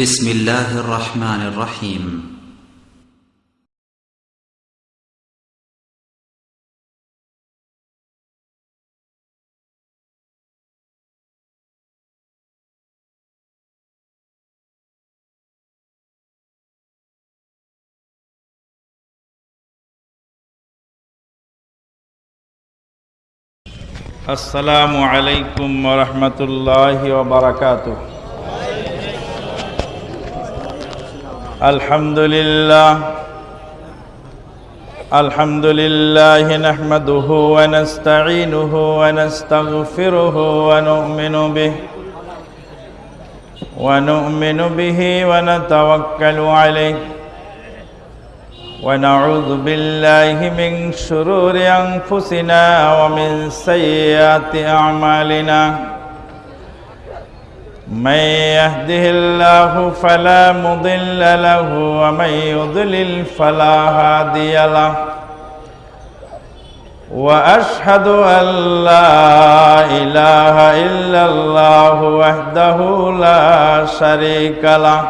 بسم الله الرحمن الرحيم. السلام عليكم ورحمة الله وبركاته. الحمد لله الحمد لله نحمده ونستعينه ونستغفره ونؤمن به ونؤمن به ونتوكل عليه. ونعوذ بالله من شرور أنفسنا ومن سيئات أعمالنا. من يهده الله فلا مضل له ومن يضلل فلا هادي له وأشهد أن لا إله إلا الله وحده لا شريك له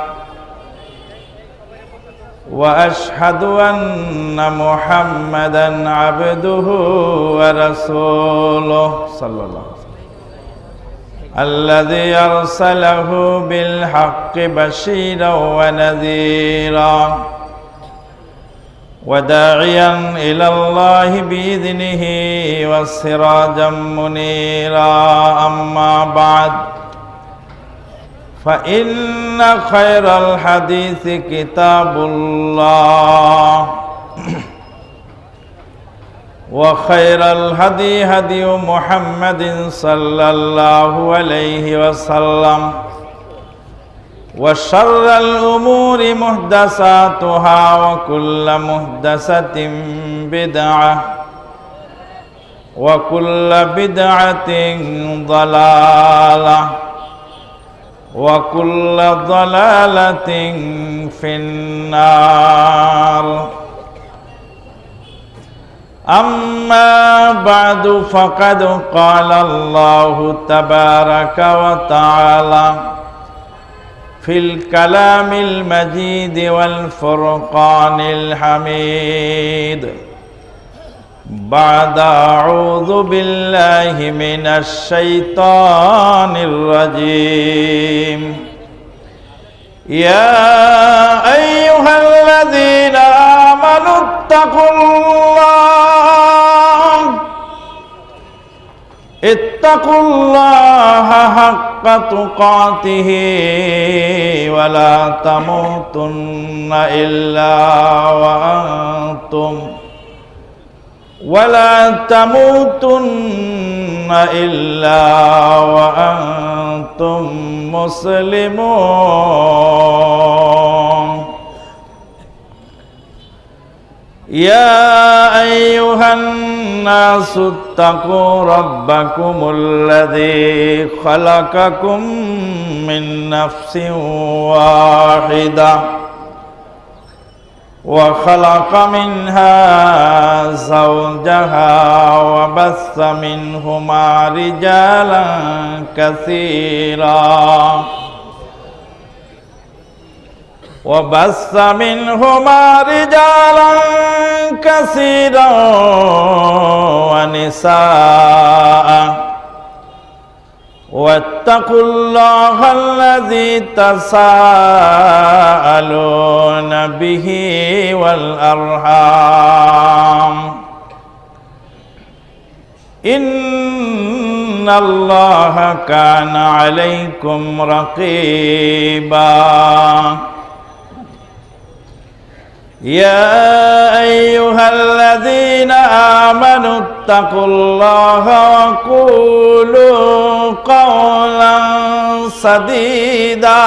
وأشهد أن محمدا عبده ورسوله صلى الله عليه وسلم الذي أرسله بالحق بشيرا ونذيرا وداعيا إلى الله بإذنه وسراجا منيرا. أما بعد فإن خير الحديث كتاب الله. وخير الهدي هدي محمد صلى الله عليه وسلم وشر الأمور محدثاتها وكل محدثة بدعة وكل بدعة ضلالة وكل ضلالة في النار أما بعد فقد قال الله تبارك وتعالى في الكلام المجيد والفرقان الحميد بعد أعوذ بالله من الشيطان الرجيم يا أيها الذين آمنوا اتقوا الله اتقوا الله حق تقاته ولا تموتن إلا وأنتم ولا تموتن إلا وأنتم مسلمون يا أيها الناس اتقوا ربكم الذي خلقكم من نفس واحدة وخلق منها زوجها وبث منهما رجالا كثيرا وبث منهما رجالا كثيرا ونساء. واتقوا الله الذي تساءلون به والأرحام. إن الله كان عليكم رقيبا. يا أيها الذين آمنوا اتقوا الله وقولوا قولا سديدا.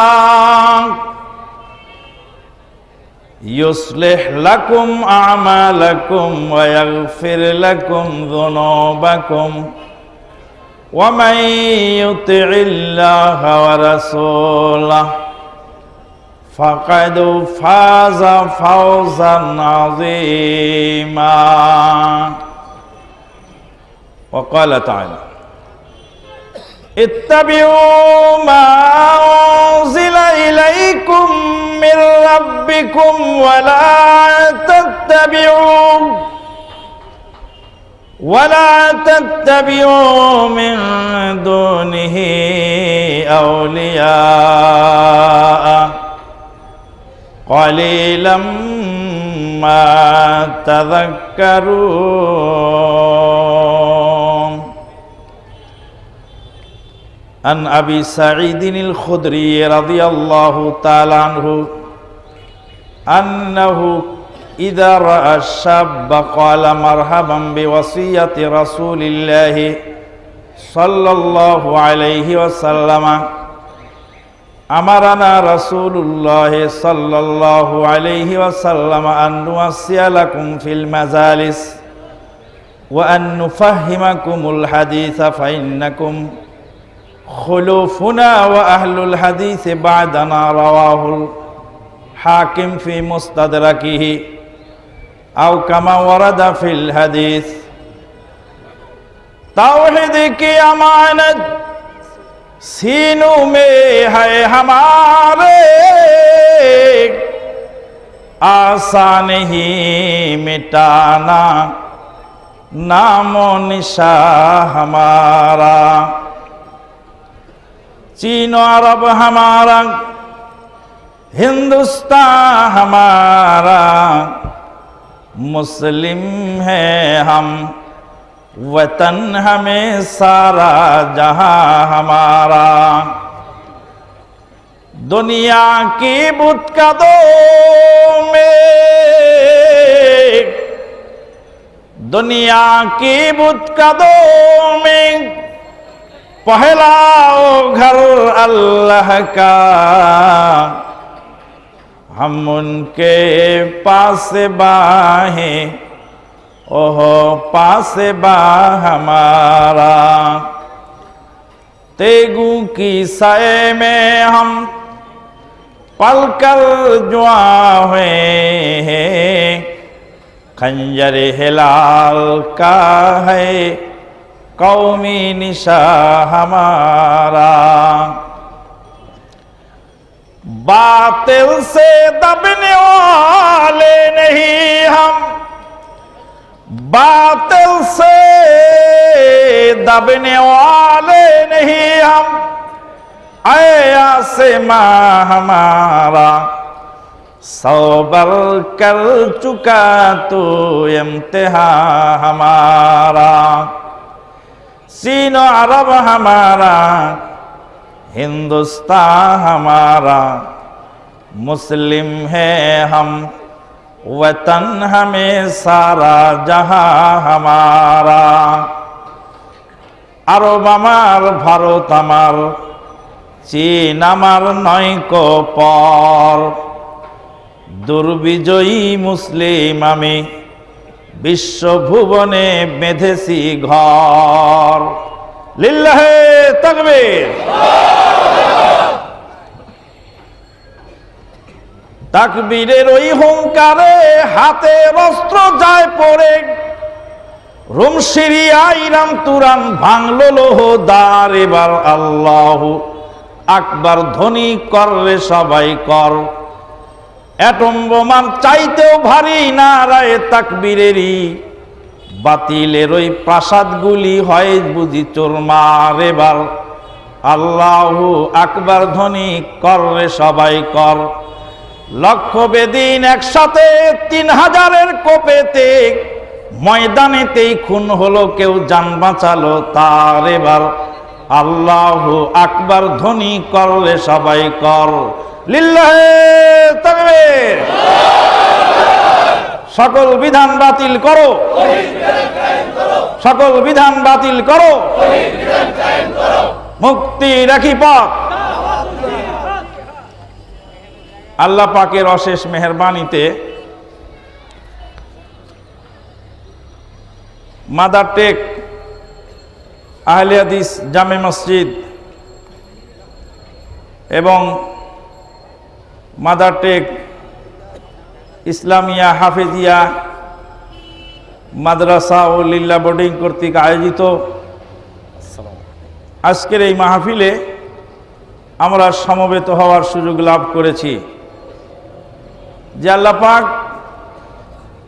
يصلح لكم أعمالكم ويغفر لكم ذنوبكم. ومن يطع الله ورسوله فقد فاز فوزا عظيما. وقال تعالى اتبعوا ما أنزل إليكم دينكم ولا تتبعوا ولا تتبعوا من دونه أولياء. قليلا ما تذكرون عن أبي سعيد الخدري رضي الله تعالى عنه أنه إذا رأى الشاب قال مرحبا بوصية رسول الله صلى الله عليه وسلم أمرنا رسول الله صلى الله عليه وسلم أن نوصي لكم في المجالس وأن نفهمكم الحديث فإنكم خلوفنا وأهل الحديث بعدنا رواه الحاكم في مستدركه أو كما ورد في الحديث. توحید کی सीनों में है हमारे आशा नहीं मिटाना नामो निशा हमारा चीन अरब हमारा हिंदुस्तान हमारा मुस्लिम है हम वतन हमें सारा, जहाँ हमारा। दुनिया की बुतकदों में, दुनिया की बुतकदों में पहला ओ घर अल्लाह का। हम उनके पास बाहें ओह, पास बा हमारा। तेगू की सय में हम पलकर जुआ हुए हैं। खंजर हिलाल का है, कौमी निशा हमारा। बातिल से दबने वाले नहीं हम बातिल से दबने वाले नहीं हम आया से माँ हमारा सौबर कर चुका तो इम्तिहा हमारा सीनो अरब हमारा हिंदुस्तान हमारा मुस्लिम है हम وطن ہمیں سارا جہاں ہمارا আরব আমার ভারত আমার চীন আমার নয় পর দুর্বিজয়ী মুসলিম আমি বিশ্বভুবনে বেঁধেছি ঘর। লিল্লাহে তাকবীর। তাকবীরের ওই হুঙ্কারে হাতে অস্ত্র যায় পড়ে। রুম সিরিয়া ইরাম তুরান ভাঙলো লোহ দার এবার আল্লাহ আকবার ধ্বনি করলে সবাই কর। অ্যাটম চাইতেও ভারী নারায় তাকবীরেরই। বাতিলের ওই প্রাসাদগুলি হয় বুঝি চোরমার এবার আল্লাহ আকবার ধ্বনি করলে সবাই কর। লক্ষ বেদিন একসাথে তিন হাজারের কোপেতে ময়দানেতেই খুন হলো, কেউ যান বাঁচালো তার এবার। আল্লাহ আকবার ধ্বনি করলে সবাই কর। সকল বিধান বাতিল করো। সকল বিধান বাতিল করো। মুক্তি রাখি পথ। আল্লাহ পাকের অশেষ মেহরবানিতে মাদার টেক, আহলে হাদিস, জামে মসজিদ এবং মাদার টেক, ইসলামিয়া, হাফেজিয়া, মাদ্রাসা ও লিল্লা বোর্ডিং কর্তৃক আয়োজিত আজকের এই মাহফিলে আমরা সমবেত হওয়ার সুযোগ লাভ করেছি। যে আল্লাহ পাক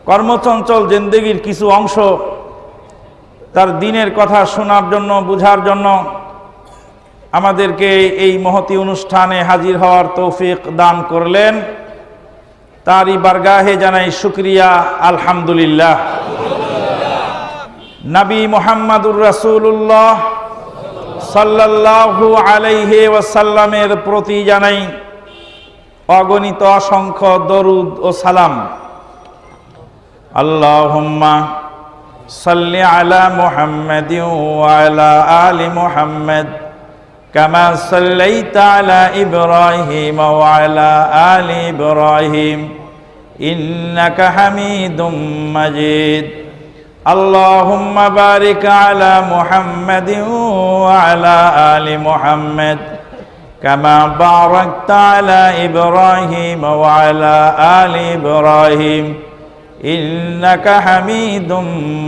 কর্মচঞ্চল জিন্দগির কিছু অংশ তার দিনের কথা শোনার জন্য, বুঝার জন্য আমাদেরকে এই মহতি অনুষ্ঠানে হাজির হওয়ার তৌফিক দান করলেন। তারই বারগাহে জানাই শুক্রিয়া, আলহামদুলিল্লাহ। নবী মোহাম্মদুর রাসূলুল্লাহ সাল্লাল্লাহু আলাইহি ওয়াসাল্লামের প্রতি জানাই অগণিত অসংখ্য দরুদ ও সালাম আল্লাহুম্মা সাল্লি আলা মুহাম্মাদিন ওয়া আলা আলি মুহাম্মাদ كما صليت على إبراهيم وعلى آل إبراهيم إنك حميد مجيد اللهم بارك على محمد وعلى آل محمد كما باركت على إبراهيم وعلى آل إبراهيم إنك حميد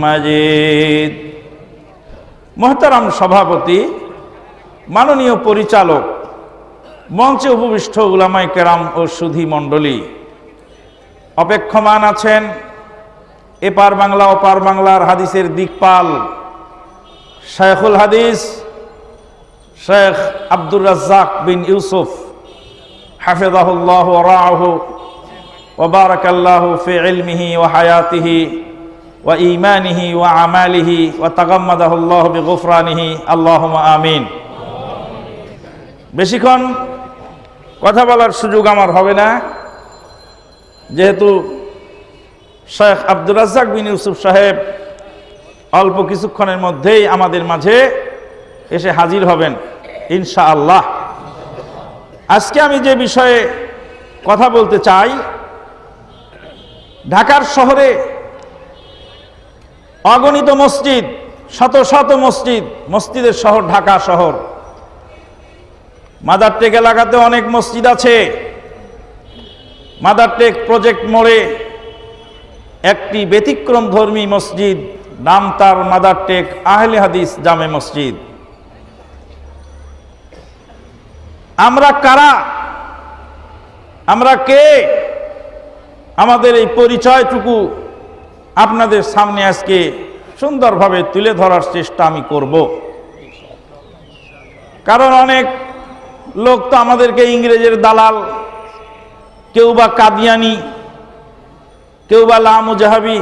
مجيد محترم সভাপতি মাননীয় পরিচালক মঞ্চে উপবিষ্ট উলামাই কেরাম ও সুধী মণ্ডলী অপেক্ষমান আছেন এপার বাংলা ওপার বাংলার হাদিসের দিকপাল শেখুল হাদিস শেখ আব্দুর রাজ্জাক বিন ইউসুফ হাফেজাহুল্লাহ রাহ ওবারকাল্লাহ ফি ইলমিহি ও হায়াতিহি ওয়া ইমানিহি ওয়া আমালিহি ওয়া তাগাম্মাদাহুল্লাহ বিগুফরানিহি। আল্লাহুম্মা আমিন। বেশিক্ষণ কথা বলার সুযোগ আমার হবে না। যেহেতু শেখ আব্দুর রাজ্জাক বিন ইউসুফ সাহেব অল্প কিছুক্ষণের মধ্যেই আমাদের মাঝে এসে হাজির হবেন। ইনশা আল্লাহ আজকে আমি যে বিষয়ে কথা বলতে চাই, ঢাকার শহরে অগণিত মসজিদ, শত শত মসজিদ, মসজিদের শহর ঢাকা শহর। মাদারটেক এলাকাতে অনেক মসজিদ আছে। মাদারটেক প্রজেক্ট মোড়ে একটি ব্যতিক্রম ধর্মী মসজিদ, নাম তার মাদারটেক আহলে হাদিস জামে মসজিদ। আমরা কারা? আমরা কে? আমাদের এই পরিচয়টুকু আপনাদের সামনে আজকে সুন্দরভাবে তুলে ধরার চেষ্টা আমি করব। কারণ অনেক লোক তো আমাদেরকে ইংরেজের দালাল, কেউ বা কাদিয়ানি, কেউ বা লামুজাহাবি,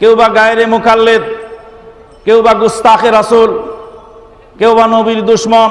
কেউ বা গায়রে মুকাল্লেদ, কেউ বা গুস্তাখে রাসুল, কেউ বা নবীর দুশ্মন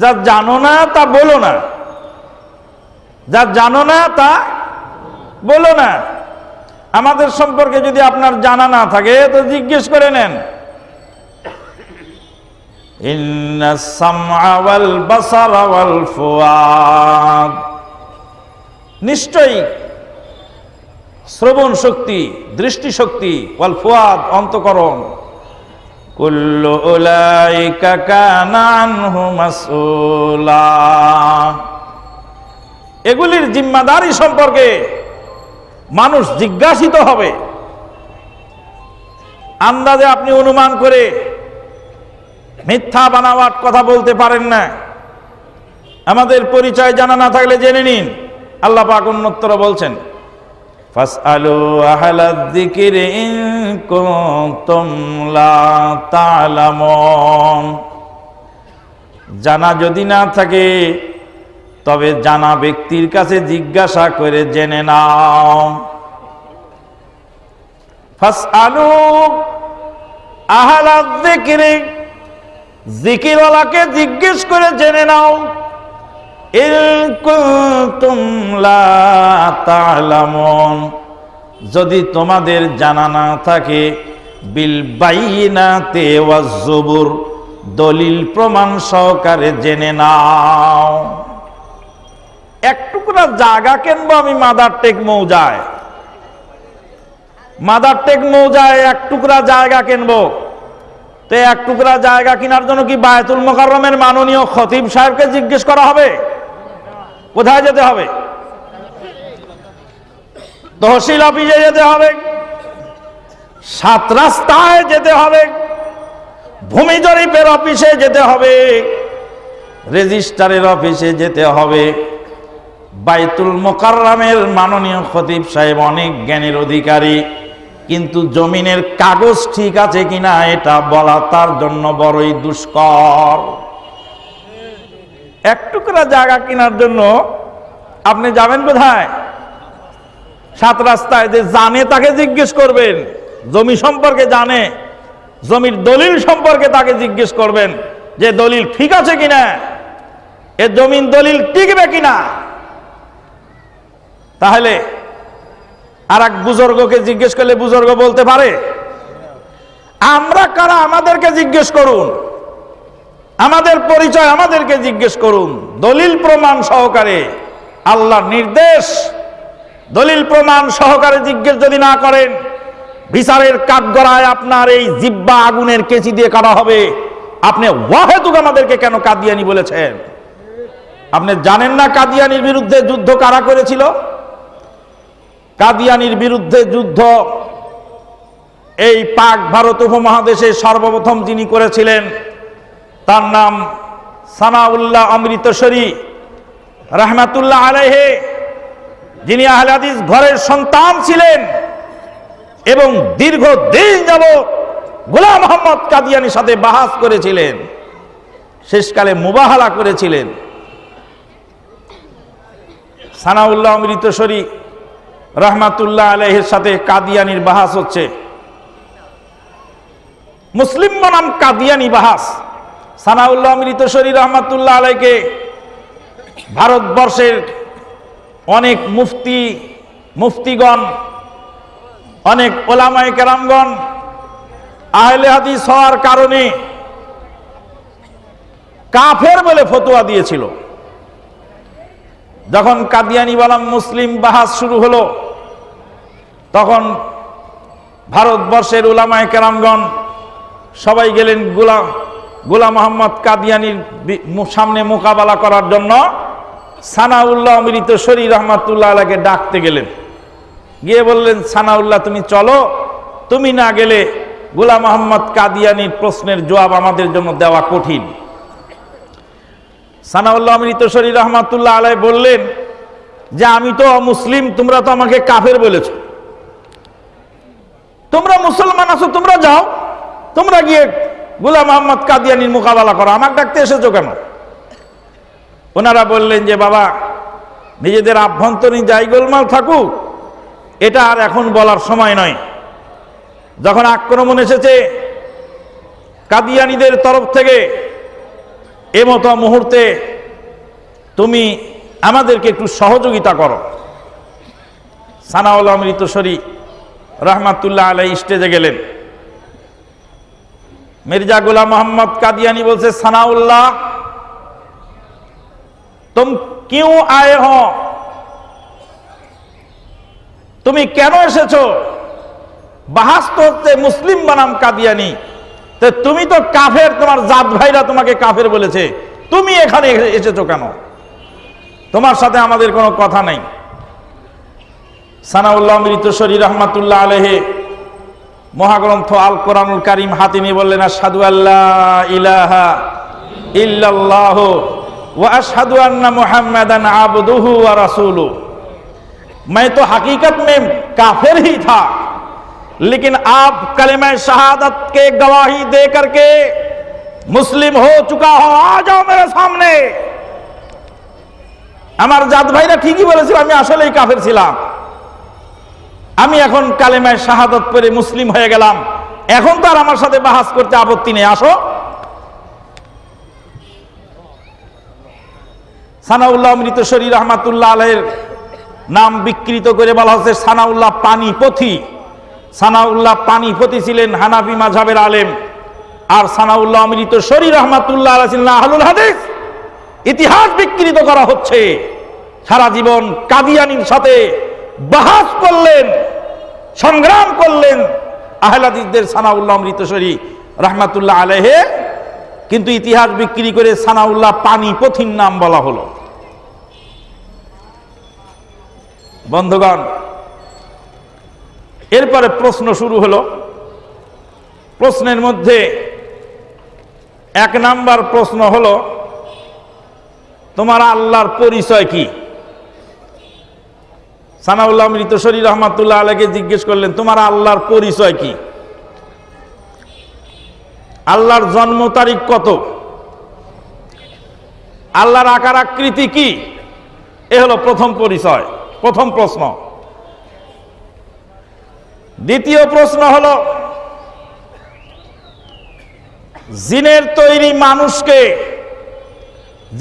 যা জানো না তা বলো না। যা জানো না তা বলো না। আমাদের সম্পর্কে যদি আপনার জানা না থাকে, তো জিজ্ঞেস করে নেন। নিশ্চয়ই শ্রবণ শক্তি দৃষ্টিশক্তি ওয়াল ফুয়াদ, অন্তকরণ এগুলির জিম্মাদারি সম্পর্কে মানুষ জিজ্ঞাসিত হবে। আন্দাজে আপনি অনুমান করে মিথ্যা বানাওয়াট কথা বলতে পারেন না। আমাদের পরিচয় জানা না থাকলে জেনে নিন। আল্লাহ পাক বলছেন। ফাসআলু আহলাদ যিকরি ইন কুনতুম লা তা'লামুন। জানা যদি না থাকে, তবে জানা ব্যক্তির কাছে জিজ্ঞাসা করে জেনে নাও। ফাসআলু আহলাদ জিকিরওয়ালাকে জিজ্ঞেস করে জেনে নাও। যদি তোমাদের জানা না থাকে, বিল বাইনাতে দলিল প্রমাণ সহকারে জেনে নাও। এক টুকরা জায়গা কিনবো আমি মাদার টেক মৌজায়। মাদার টেক মৌজায় এক টুকরা জায়গা কিনবো। তো এক টুকরা জায়গা কেনার জন্য কি বায়তুল মোকাররমের মাননীয় খতিব সাহেবকে জিজ্ঞেস করা হবে? কোথায় যেতে হবে? তহসিল অফিসে যেতে হবে। সাত রাস্তায় যেতে হবে। ভূমি জরিপের অফিসে যেতে হবে। রেজিস্ট্রারের অফিসে যেতে হবে। বাইতুল মোকাররামের মাননীয় খতিব সাহেব অনেক জ্ঞানের অধিকারী, কিন্তু জমিনের কাগজ ঠিক আছে কিনা এটা বলা তার জন্য বড়ই দুষ্কর। এক টুকরা জায়গা কেনার জন্য আপনি যাবেন কোথায়? সাত রাস্তায় যে জানে তাকে জিজ্ঞেস করবেন, জমি সম্পর্কে জানে, জমির দলিল সম্পর্কে তাকে জিজ্ঞেস করবেন যে দলিল ঠিক আছে কিনা, এ জমিন দলিল টিকবে কিনা। তাহলে আর এক বুজুর্গকে জিজ্ঞেস করলে বুজুর্গ বলতে পারে, আমরা কারা আমাদেরকে জিজ্ঞেস করুন? আমাদের পরিচয় আমাদেরকে জিজ্ঞেস করুন। দলিল প্রমাণ সহকারে আল্লাহর নির্দেশ। দলিল প্রমাণ সহকারে জিজ্ঞেস যদি না করেন, বিচারের কাঠগড়ায় আপনার এই জিব্বা আগুনের কেচি দিয়ে কাটা হবে। আপনি ওয়াহেতুক আমাদেরকে কেন কাদিয়ানি বলেছেন? আপনি জানেন না কাদিয়ানির বিরুদ্ধে যুদ্ধ কারা করেছিল? কাদিয়ানির বিরুদ্ধে যুদ্ধ এই পাক ভারত উপমহাদেশে সর্বপ্রথম যিনি করেছিলেন তার নাম সানাউল্লাহ অমৃতসরী রহমাতুল্লাহ আলাইহে, যিনি আহলাদিস ঘরের সন্তান ছিলেন এবং দীর্ঘ দিন যাব গোলাম মোহাম্মদ কাদিয়ানির সাথে বাহাস করেছিলেন, শেষকালে মুবাহালা করেছিলেন। সানাউল্লাহ অমৃতসরী রহমাতুল্লাহ আলহের সাথে কাদিয়ানির বাহাস হচ্ছে। মুসলিম বনাম কাদিয়ানি বাহাস। সানাউল্লাহ অমৃতসরী রহমাতুল্লাহ আলাইকে ভারতবর্ষের অনেক মুফতি, মুফতিগণ, অনেক ওলামায় কেরামগণ আহলে হাদিস হওয়ার কারণে কাফের বলে ফতোয়া দিয়েছিল। যখন কাদিয়ানি বালাম মুসলিম বাহাস শুরু হলো, তখন ভারতবর্ষের ওলামায় কেরামগণ সবাই গেলেন গোলাম গোলাম মোহাম্মদ কাদিয়ানির সামনে মোকাবেলা করার জন্য সানাউল্লাহ অমৃত শরীর রহমাতুল্লাহ আলাকে ডাকতে গেলেন। গিয়ে বললেন, সানাউল্লাহ, তুমি চলো। তুমি না গেলে গোলাম মোহাম্মদ কাদিয়ানির প্রশ্নের জবাব আমাদের জন্য দেওয়া কঠিন। সানাউল্লাহ অমৃত শরীর রহমাতুল্লাহ আলাই বললেন, যে আমি তো মুসলিম তোমরা তো আমাকে কাফের বলেছ। তোমরা মুসলমান আছো, তোমরা যাও। তোমরা গিয়ে গুলাম মোহাম্মদ কাদিয়ানির মোকাবেলা করো। আমাকে ডাকতে এসেছ কেন? ওনারা বললেন যে, বাবা, নিজেদের আভ্যন্তরীণ যাই গোলমাল থাকুক, এটা আর এখন বলার সময় নয়। যখন আক্রমণ এসেছে, কাদিয়ানিদের তরফ থেকে এমতো মুহূর্তে তুমি আমাদেরকে একটু সহযোগিতা করো। সানাউল অমৃতসরী রহমাতুল্লাহ আলাই স্টেজে গেলেন। মির্জা গুলাম মোহাম্মদ কাদিয়ানি বলছে, সানাউল্লাহ, তুম কিউ আয়ে হ? তুমি কেন এসেছ? বাহাস তো হচ্ছে মুসলিম বানাম কাদিয়ানি। তো তুমি তো কাফের, তোমার জাত ভাইরা তোমাকে কাফের বলেছে। তুমি এখানে এসেছ কেন? তোমার সাথে আমাদের কোনো কথা নাই। সানাউল্লাহ মৃত শরীর রহমাতুল্লাহ আলহে মহাগ্রন্থ আল কোরআনুল কারিম হাতে নিয়ে বললেন আসাদু আল্লাহ ইলাহা ইল্লাল্লাহ व अशहद अन्ना मोहम्मदन आबदुहु व रसूलु मैं तो हकीकत में काफिर ही था लेकिन आप कलमा शहादत के गवाही दे करके मुस्लिम हो चुका हो आ जाओ मेरे सामने আমার জাত ভাইরা ঠিকই বলেছিল আমি আসলেই কাফের ছিলাম আমি এখন কালেমায় শাহাদত পরে মুসলিম হয়ে গেলাম। এখন তো আর আমার সাথে বাহাস করতে আপত্তি নেই, আসো। সানাউল্লাহ মৃতশরী রহমাতুল্লাহ আলের নাম বিকৃত করে বলা হচ্ছে সানাউল্লাহ পানিপথি। সানাউল্লাহ পানিপথি ছিলেন হানাফি মাঝাবের আলেম। আর সানাউল্লাহ অমৃত শরী রহমাতুল্লাহ আহলুল হাদিস। ইতিহাস বিকৃত করা হচ্ছে। সারা জীবন কাদিয়ানির সাথে বাহাস করলেন, সংগ্রাম করলেন আহলাদিসদের সানাউল্লাহ অমৃতসরী রহমাতুল্লাহ আলহে কিন্তু ইতিহাস বিক্রি করে সানাউল্লাহ পানি পথির নাম বলা হলো। বন্ধুগণ, এরপরে প্রশ্ন শুরু হলো। প্রশ্নের মধ্যে এক নাম্বার প্রশ্ন হলো, তোমার আল্লাহর পরিচয় কি? সানাউল্লাহ মৃত মৃতশরী রহমাতুল্লাহ আলাকে জিজ্ঞেস করলেন, তোমার আল্লাহর পরিচয় কি? আল্লাহর জন্ম তারিখ কত? আল্লাহর আকার আকৃতি কি? এ হলো প্রথম পরিচয়, প্রথম প্রশ্ন। দ্বিতীয় প্রশ্ন হল, জিনের তৈরি মানুষকে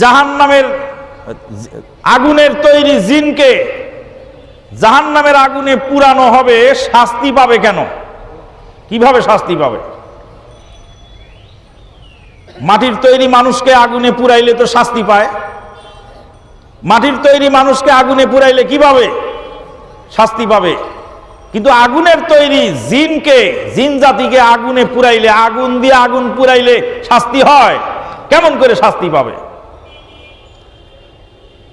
জাহান নামের আগুনের তৈরি জিনকে জাহান নামের আগুনে পুরানো হবে, শাস্তি পাবে কেন? কীভাবে শাস্তি পাবে? মাটির তৈরি মানুষকে আগুনে পুরাইলে তো শাস্তি পায়। মাটির তৈরি মানুষকে আগুনে পুরাইলে কীভাবে শাস্তি পাবে? কিন্তু আগুনের তৈরি জিনকে, জিন জাতিকে আগুনে পুরাইলে, আগুন দিয়ে আগুন পুরাইলে শাস্তি হয়। কেমন করে শাস্তি পাবে?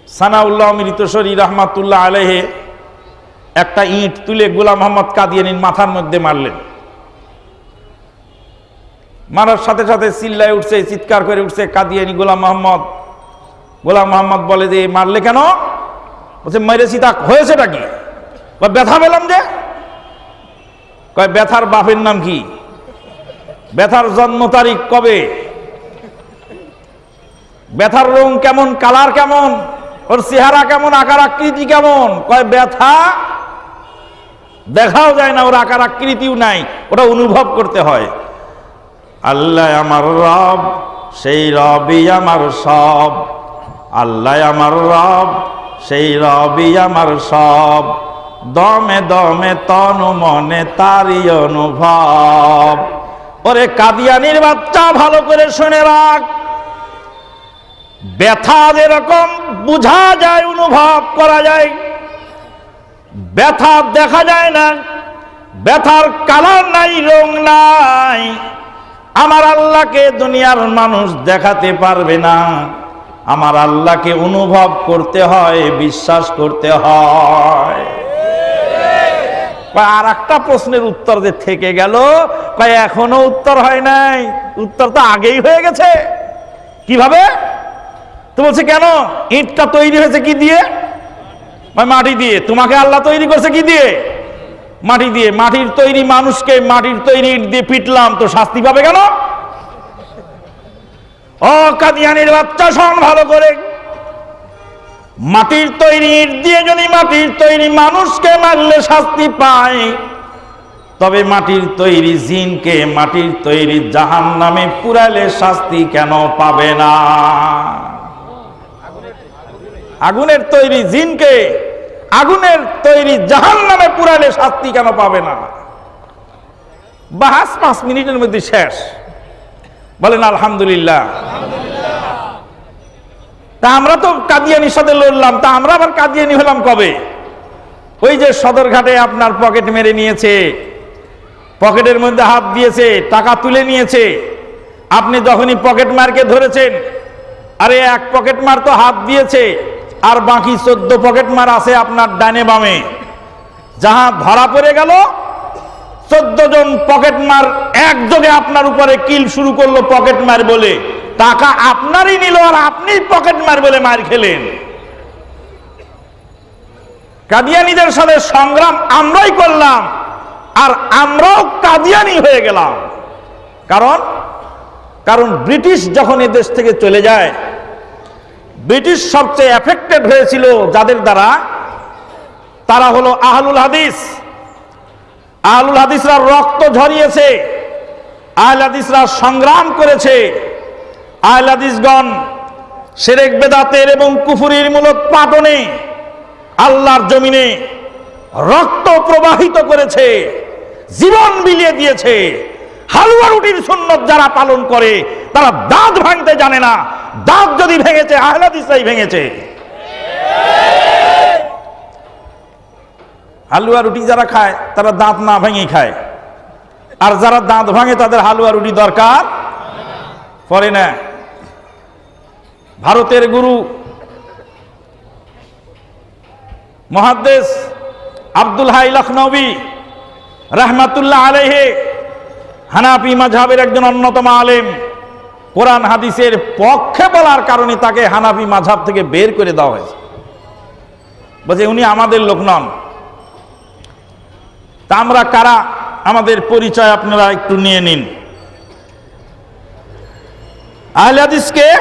সানাউল্লাহ মৃতসরী রহমাতুল্লাহ আলহে একটা ইট তুলে গোলাম মোহাম্মদ কাদিয়ানির মাথার মধ্যে মারলেন। মারার সাথে সাথে চিল্লায় উঠছে, চিৎকার করে উঠছে, কাদিয়ানি গোলাম মোহাম্মদ। গোলাম মোহাম্মদ বলে যে, মারলে কেন? বলছে, মেরেছি তা হয়েছেটা কি? ব্যথা পেলাম যে? কয়, ব্যথার বাপের নাম কি? ব্যথার জন্ম তারিখ কবে? ব্যথার রং কেমন? কালার কেমন? ওর চেহারা কেমন? আকার আকৃতি কেমন? কয়, ব্যথা দেখাও যায় না, ওর আকার আকৃতিও নাই, ওটা অনুভব করতে হয়। আল্লাহ আমার রব, সেই রবই আমার সব। আল্লাহ আমার রব, সেই রবই আমার সব। দমে দমে তনু মনে তারই অনুভব। ওরে কাদিয়ানির বাচ্চা, ভালো করে শুনে রাখ। ব্যথা যেরকম, বোঝা যায়, অনুভব করা যায়। ব্যথা দেখা যায় না, ব্যথার কালার নাই, রং নাই। আমার আল্লাহকে দুনিয়ার মানুষ দেখাতে পারবে না। আমার আল্লাহকে অনুভব করতে হয়, বিশ্বাস করতে হয়। আর একটা প্রশ্নের উত্তর যে থেকে গেল এখনও উত্তর হয় নাই। উত্তর তো আগেই হয়ে গেছে। কীভাবে? তো বলছে, কেন? ইটটা তৈরি হয়েছে কি দিয়ে? মাটি দিয়ে। তোমাকে আল্লাহ তৈরি করছে কি দিয়ে? মাটি দিয়ে। মাটির তৈরি মানুষকে মাটির তৈরি দিয়ে পিটলাম, তো শাস্তি পাবে কেন? বাচ্চা, শোন ভালো করে। মাটির তৈরি ইট দিয়ে যদি মাটির তৈরি মানুষকে মারলে শাস্তি পায়, তবে মাটির তৈরি জিনকে মাটির তৈরি জাহান নামে পুরালে শাস্তি কেন পাবে না? আগুনের তৈরি জিনকে আগুনের তৈরি জাহান নামে পুরালে শাস্তি কেন পাবে না? বাহাস পাঁচ মিনিটের মধ্যে শেষ। বলেন, আলহামদুলিল্লাহ। তা আমরা তো কাদিয়ানির সাথে লড়লাম, তা আমরা আবার কাদিয়ানি হলাম কবে? ওই যে সদরঘাটে আপনার পকেট মেরে নিয়েছে, পকেটের মধ্যে হাত দিয়েছে, টাকা তুলে নিয়েছে। আপনি যখনই পকেট মারকে ধরেছেন, আরে এক পকেট মার তো হাত দিয়েছে আর বাকি চোদ্দ পকেট মার আছে আপনার ডানে বামে। যাহা ধরা পড়ে গেল, চোদ্দ জন পকেট মার একযোগে আপনার উপরে কিল শুরু করল পকেট মার বলে। টাকা আপনারই নিল আর আপনি পকেট মার বলে মার খেলেন। কাদিয়ানিদের সাথে সংগ্রাম আমরাই করলাম আর আমরাও কাদিয়ানি হয়ে গেলাম। কারণ? কারণ ব্রিটিশ যখন এদেশ থেকে চলে যায় ব্রিটিশ সবচেয়ে এফেক্টেড হয়েছিল যাদের দ্বারা? তারা হলো আহলুল হাদিস। আহলুল হাদিসরা রক্ত ঝরিয়েছে। আহল হাদিসরা সংগ্রাম করেছে। আহল হাদিসগণ সেরেক বেদাতের এবং কুফুরির মূলত পাটনে আল্লাহর জমিনে রক্ত প্রবাহিত করেছে, জীবন বিলিয়ে দিয়েছে। হালুয়া রুটির সুন্নত যারা পালন করে, তারা দাঁত ভাঙতে জানে না। দাঁত যদি ভেঙেছে আহলাদিসাই ভেঙেছে। হালুয়া রুটি যারা খায়, তারা দাঁত না ভেঙে খায়। আর যারা দাঁত ভাঙে, তাদের হালুয়া রুটি দরকার পড়ে না। ভারতের গুরু মহাদ্দেশ আব্দুল হাই লখনবী, রাহমাতুল্লাহ আলেহে হানাফি মাঝহাবের একজন অন্যতম আলেম। কোরআন হাদিসের পক্ষে বলার কারণে তাকে হানাফি মাঝহাব থেকে বের করে দেওয়া হয়েছে। বলছে, উনি আমাদের লোক নন। তা আমরা কারা? আমাদের পরিচয় আপনারা একটু নিয়ে নিন। আহলে হাদিসকে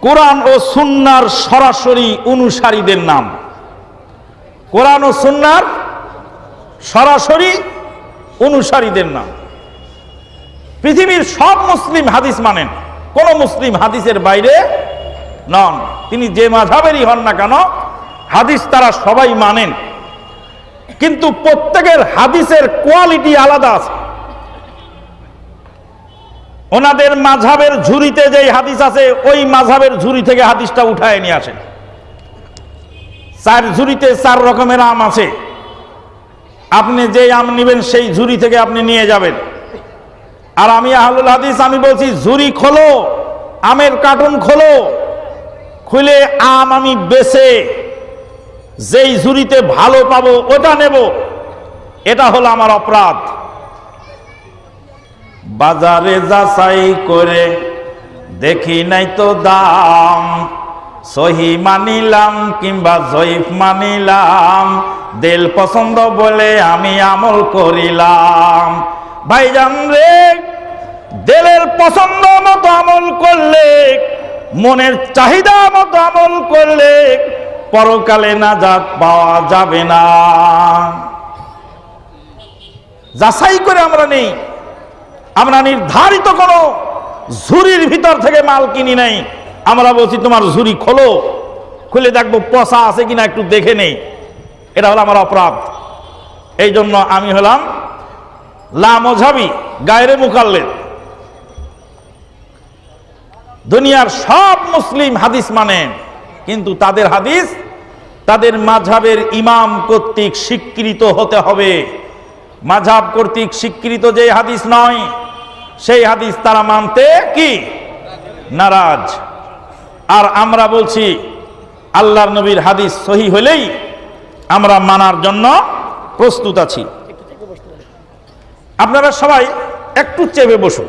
কোরআন ও সুন্নার সরাসরি অনুসারীদের নাম। কোরআন ও সুন্নার সরাসরি অনুসারীদের নাম। পৃথিবীর সব মুসলিম হাদিস মানেন। কোন মুসলিম হাদিসের বাইরে নন। তিনি যে মাঝাবেরই হন না কেন, হাদিস তারা সবাই মানেন। কিন্তু প্রত্যেকের হাদিসের কোয়ালিটি আলাদা আছে। ওনাদের মাঝাবের ঝুড়িতে যেই হাদিস আছে, ওই মাঝাবের ঝুড়ি থেকে হাদিসটা উঠায় নিয়ে আসেন। চার ঝুড়িতে চার রকমের আম আছে। আপনি যে আম নেবেন, সেই ঝুড়ি থেকে আপনি নিয়ে যাবেন। আর আমি আহলুল হাদিস, আমি বলছি, ঝুড়ি খোলো, আমের কার্টুন খোলো, খুলে আম আমি বেছে, যেই ঝুড়িতে ভালো পাবো ওটা নেব। এটা হলো আমার অপরাধ। বাজারে যাচাই করে দেখি নাই তো দাম, সহি মানিলাম কিংবা জয়ীফ মানিলাম, দেল পছন্দ বলে আমি আমল করিলাম। ভাইজান রে, দেলের পছন্দ মতো আমল করলে, মনের চাহিদা মতো আমল করলে পরকালে না নাজাত পাওয়া যাবে না। যাচাই করে আমরা নেই। আমরা নির্ধারিত কোনো ঝুড়ির ভিতর থেকে মাল কিনি নাই। আমরা বলছি, তোমার ঝুড়ি খোলো, খুলে দেখব পচা আছে কিনা, একটু দেখে নেই। এটা হলো আমার অপরাধ। এই জন্য আমি হলাম লামঝাবি গায়রে মুকাল্লেদ। দুনিয়ার সব মুসলিম হাদিস মানেন, কিন্তু তাদের হাদিস, তাদের মাঝাবের ইমাম কর্তৃক স্বীকৃত হতে হবে। মাঝাব কর্তৃক স্বীকৃত যে হাদিস নয়, সেই হাদিস তারা মানতে কি? নারাজ। আর আমরা বলছি, আল্লাহর নবীর হাদিস সহি হলেই আমরা মানার জন্য প্রস্তুত আছি। আপনারা সবাই একটু চেপে বসুন।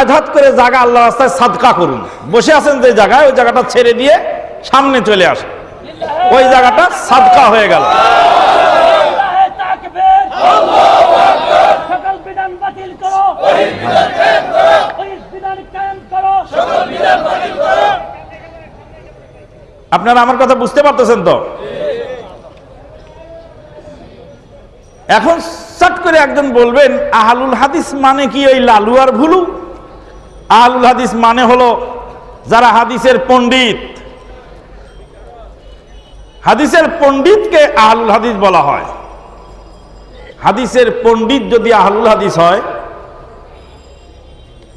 আঘাত করে জায়গা আল্লাহ রাস্তায় সাদকা করুন। বসে আছেন যে জায়গায়, ওই জায়গাটা ছেড়ে দিয়ে সামনে চলে আসে ওই জায়গাটা সাদকা হয়ে গেল। আপনারা আমার কথা বুঝতে পারতেছেন তো? এখন চট করে একজন বলবেন, আহালুল হাদিস মানে কি ওই লালু আর ভুলু? আহালুল হাদিস মানে হলো যারা হাদিসের পণ্ডিত। হাদিসের পণ্ডিতকে আহলুল হাদিস বলা হয়। হাদিসের পণ্ডিত যদি আহলুল হাদিস হয়,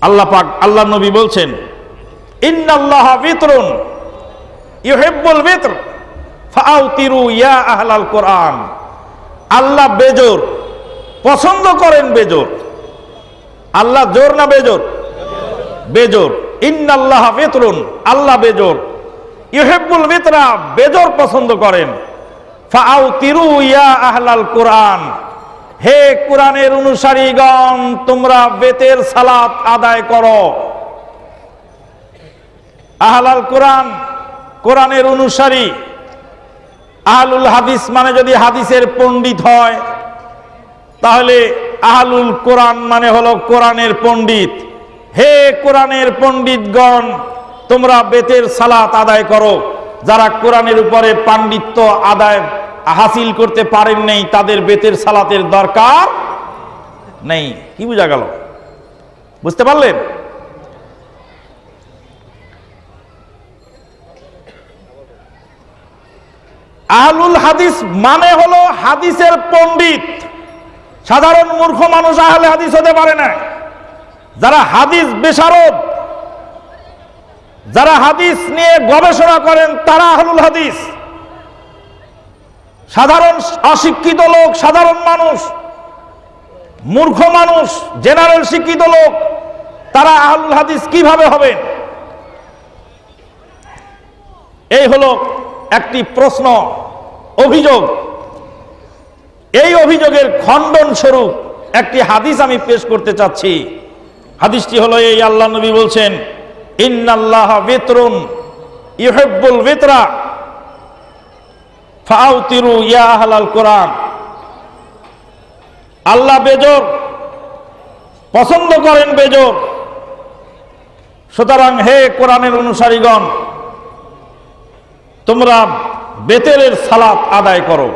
আল্লাহ পাক, আল্লাহ নবী বলছেন, ইন্নাল্লাহ বিতরুন ইউহিব্বুল বিতর ফাআউতিরু ইয়া আহলাল কোরআন। আল্লাহ বেজোর। পছন্দ করেন বেজোর। আল্লাহ জোর না বেজোর? বেজোর। ইন্নাল্লাহ বিতরুন আল্লাহ বেজোর। ইউহিব্বুল বিতরা বেজোর পছন্দ করেন। ফাআউতিরু ইয়া হে তোমরা বেতের আদায় কোরআনের অনুসারী। আহলুল হাদিস মানে যদি হাদিসের পণ্ডিত হয় তাহলে আহলুল কোরআন মানে হলো কোরআনের পণ্ডিত। হে কোরআনের পণ্ডিতগণ, তোমরা বেতের সালাত আদায় করো। যারা কোরআনের উপরে পাণ্ডিত্য আদায় হাসিল করতে পারেন নেই, তাদের বেতের সালাতের দরকার নেই। কি বোঝা গেল? বুঝতে পারলেন? আহলুল হাদিস মানে হলো হাদিসের পণ্ডিত। সাধারণ মূর্খ মানুষ আহলে হাদিস হতে পারে না। যারা হাদিস বেসারদ যারা হাদিস নিয়ে গবেষণা করেন, তারা আহলুল হাদিস। সাধারণ অশিক্ষিত লোক, সাধারণ মানুষ, মূর্খ মানুষ, জেনারেল শিক্ষিত লোক, তারা আহলুল হাদিস কীভাবে হবেন? এই হলো একটি প্রশ্ন, অভিযোগ। এই অভিযোগের খণ্ডন স্বরূপ একটি হাদিস আমি পেশ করতে চাচ্ছি। হাদিসটি হলো এই, আল্লাহ নবী বলছেন, ইন্নাল্লাহ বেতরুন ইহেব্বুল বেতরা ফাউতিরু ইয়া আহলাল কোরআন। আল্লাহ বেজর, পছন্দ করেন বেজর। সুতরাং হে কোরআনের অনুসারীগণ, তোমরা বেতেরের সালাত আদায় করো।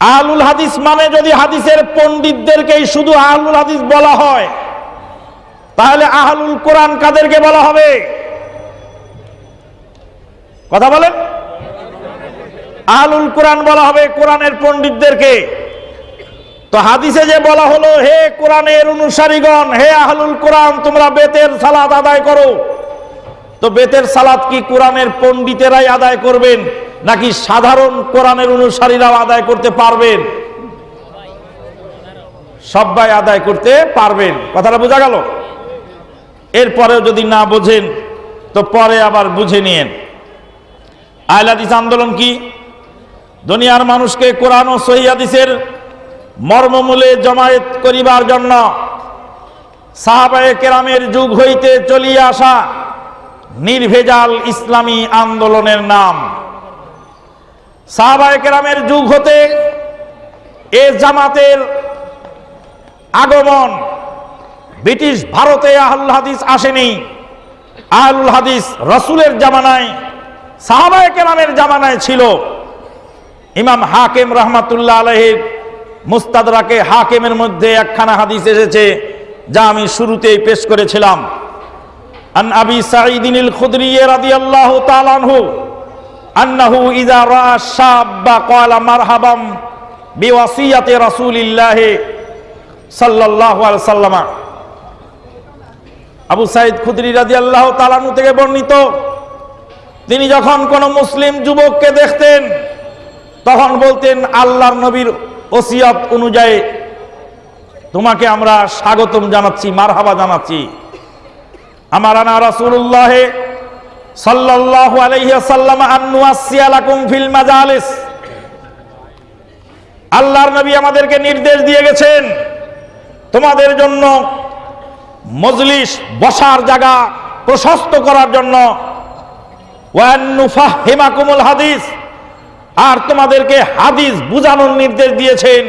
আহলুল হাদিস মানে যদি হাদিসের পণ্ডিতদেরকেই শুধু আহলুল হাদিস বলা হয়, তাহলে আহলুল কোরআন কাদেরকে বলা হবে? কথা বলেন। আহলুল কোরআন বলা হবে কোরআনের পণ্ডিতদেরকে। তো হাদিসে যে বলা হলো, হে কোরআনের অনুসারীগণ, হে আহলুল কোরআন, তোমরা বেতের সালাত আদায় করো। তো বেতের সালাত কি কোরআনের পণ্ডিতেরাই আদায় করবেন? নাকি সাধারণ কোরআনের অনুসারীরাও আদায় করতে পারবেন? সবাই আদায় করতে পারবেন। কথাটা বোঝা গেল? এরপরেও যদি না বোঝেন, তো পরে আবার বুঝে নিয়েন। আহলাদিস আন্দোলন কি? দুনিয়ার মানুষকে কোরআন ও সহিদিসের মর্মমূলে জমায়েত করিবার জন্য সাহাবায়ে কেরামের যুগ হইতে চলিয়া আসা নির্ভেজাল ইসলামী আন্দোলনের নাম। সাহাবায়ে কেরামের যুগ হতে এ জামাতের আগমন ব্রিটিশ ভারতে আহুল হাদিস আসেনি। আহুল হাদিস রসুলের জামানায়, সাহাবায়ে কেরামের জামানায় ছিল। ইমাম হাকিম রহমাতুল্লাহ আলহের মুস্তাদরাকে হাকিমের মধ্যে একখানা হাদিস এসেছে, যা আমি শুরুতেই পেশ করেছিলাম। আন আবি সাঈদিন আল খুদরি রাদিয়াল্লাহু তাআলা আনহু ক্বালা মারহাবাম সাল্লাল্লাহু আবু থেকে বর্ণিত, তিনি যখন কোন মুসলিম যুবককে দেখতেন, তখন বলতেন, আল্লাহর নবীর ওসিয়ত অনুযায়ী তোমাকে আমরা স্বাগতম জানাচ্ছি, মারহাবা জানাচ্ছি। আমার আনা রাসূলুল্লাহ সাল্লাল্লাহু আলাইহি সাল্লাম আন্নুয়াসিয়া লাকুম ফিল মাজালিস। আল্লাহর নবী আমাদেরকে নির্দেশ দিয়ে গেছেন, তোমাদের জন্য মজলিস বসার জায়গা প্রশস্ত করার জন্য। ওয়ান্নুফাহিমাকুমুল হাদিস, আর তোমাদেরকে হাদিস বুঝানোর নির্দেশ দিয়েছেন।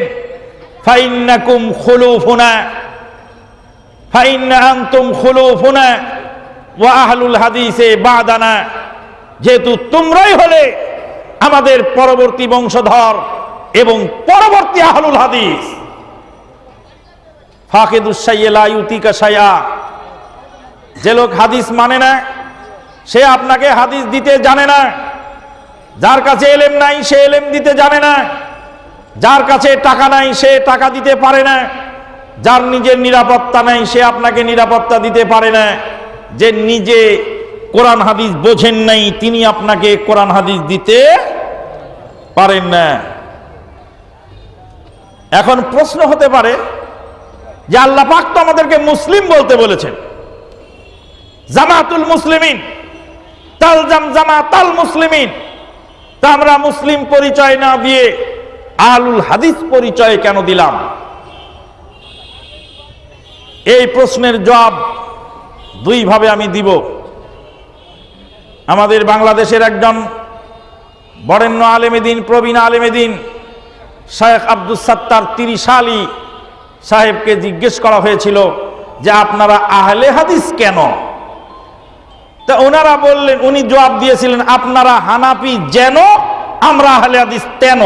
ফাইন্নাকুম খুলুফুনা ফাইন্না আনতুম খুলুফুনা। ওয়া হাদিসে বাদানা, যেহেতু তোমরাই হলে আমাদের পরবর্তী বংশধর এবং পরবর্তী আহলুল হাদিস। সায়া যে লোক হাদিস মানে না, সে আপনাকে হাদিস দিতে জানে না। যার কাছে এলেম নাই, সে এলেম দিতে জানে না। যার কাছে টাকা নাই, সে টাকা দিতে পারে না। যার নিজের নিরাপত্তা নাই, সে আপনাকে নিরাপত্তা দিতে পারে না। যে নিজে কোরআন হাদিস বোঝেন নাই, তিনি আপনাকে কোরআন হাদিস দিতে পারেন না। এখন প্রশ্ন হতে পারে যে আল্লাহ পাক তো আমাদেরকে মুসলিম বলতে বলেছেন। জামাতুল মুসলিমিন, তালজাম জামাতাল মুসলিমিন। তা আমরা মুসলিম পরিচয় না দিয়ে আলুল হাদিস পরিচয় কেন দিলাম? এই প্রশ্নের জবাব দুইভাবে আমি দিব। আমাদের বাংলাদেশের একজন বরেণ্য আলেমেদিন প্রবীণ আলেমেদিন শেখ আব্দুল সাত্তার তিরিশ আলী সাহেবকে জিজ্ঞেস করা হয়েছিল যে, আপনারা আহলে হাদিস কেন? তা ওনারা বললেন, উনি জবাব দিয়েছিলেন, আপনারা হানাপি যেন, আমরা আহলে হাদিস তেন।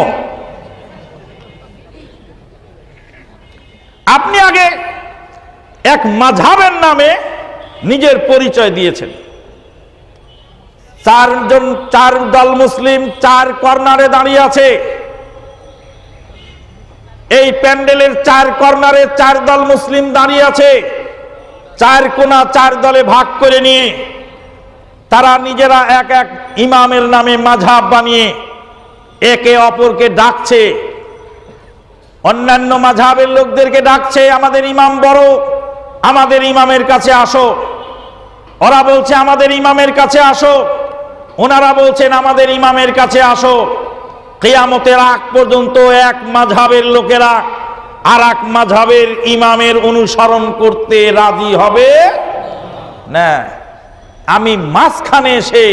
আপনি আগে এক মাঝাবের নামে নিজের পরিচয় দিয়েছেন। চারজন, চার দল মুসলিম, চার কর্নারে দাঁড়িয়ে আছে। এই প্যান্ডেলের চার কর্নারে চার দল মুসলিম দাঁড়িয়ে আছে। চার কোনা চার দলে ভাগ করে নিয়ে তারা নিজেরা এক এক ইমামের নামে মাঝাব বানিয়ে একে অপরকে ডাকছে। অন্যান্য মাঝাবের লোকদেরকে ডাকছে, আমাদের ইমাম বড়, আমাদের ইমামের কাছে আসো। ওরা বলছে, আমাদের ইমামের কাছে আসো। ওনারা বলছেন, আমাদের ইমামের কাছে আসো। কেয়ামতের আগ পর্যন্ত এক মাঝাবের লোকেরা আর এক মাঝাবের ইমামের অনুসরণ করতে রাজি হবে না। আমি মাঝখানে এসে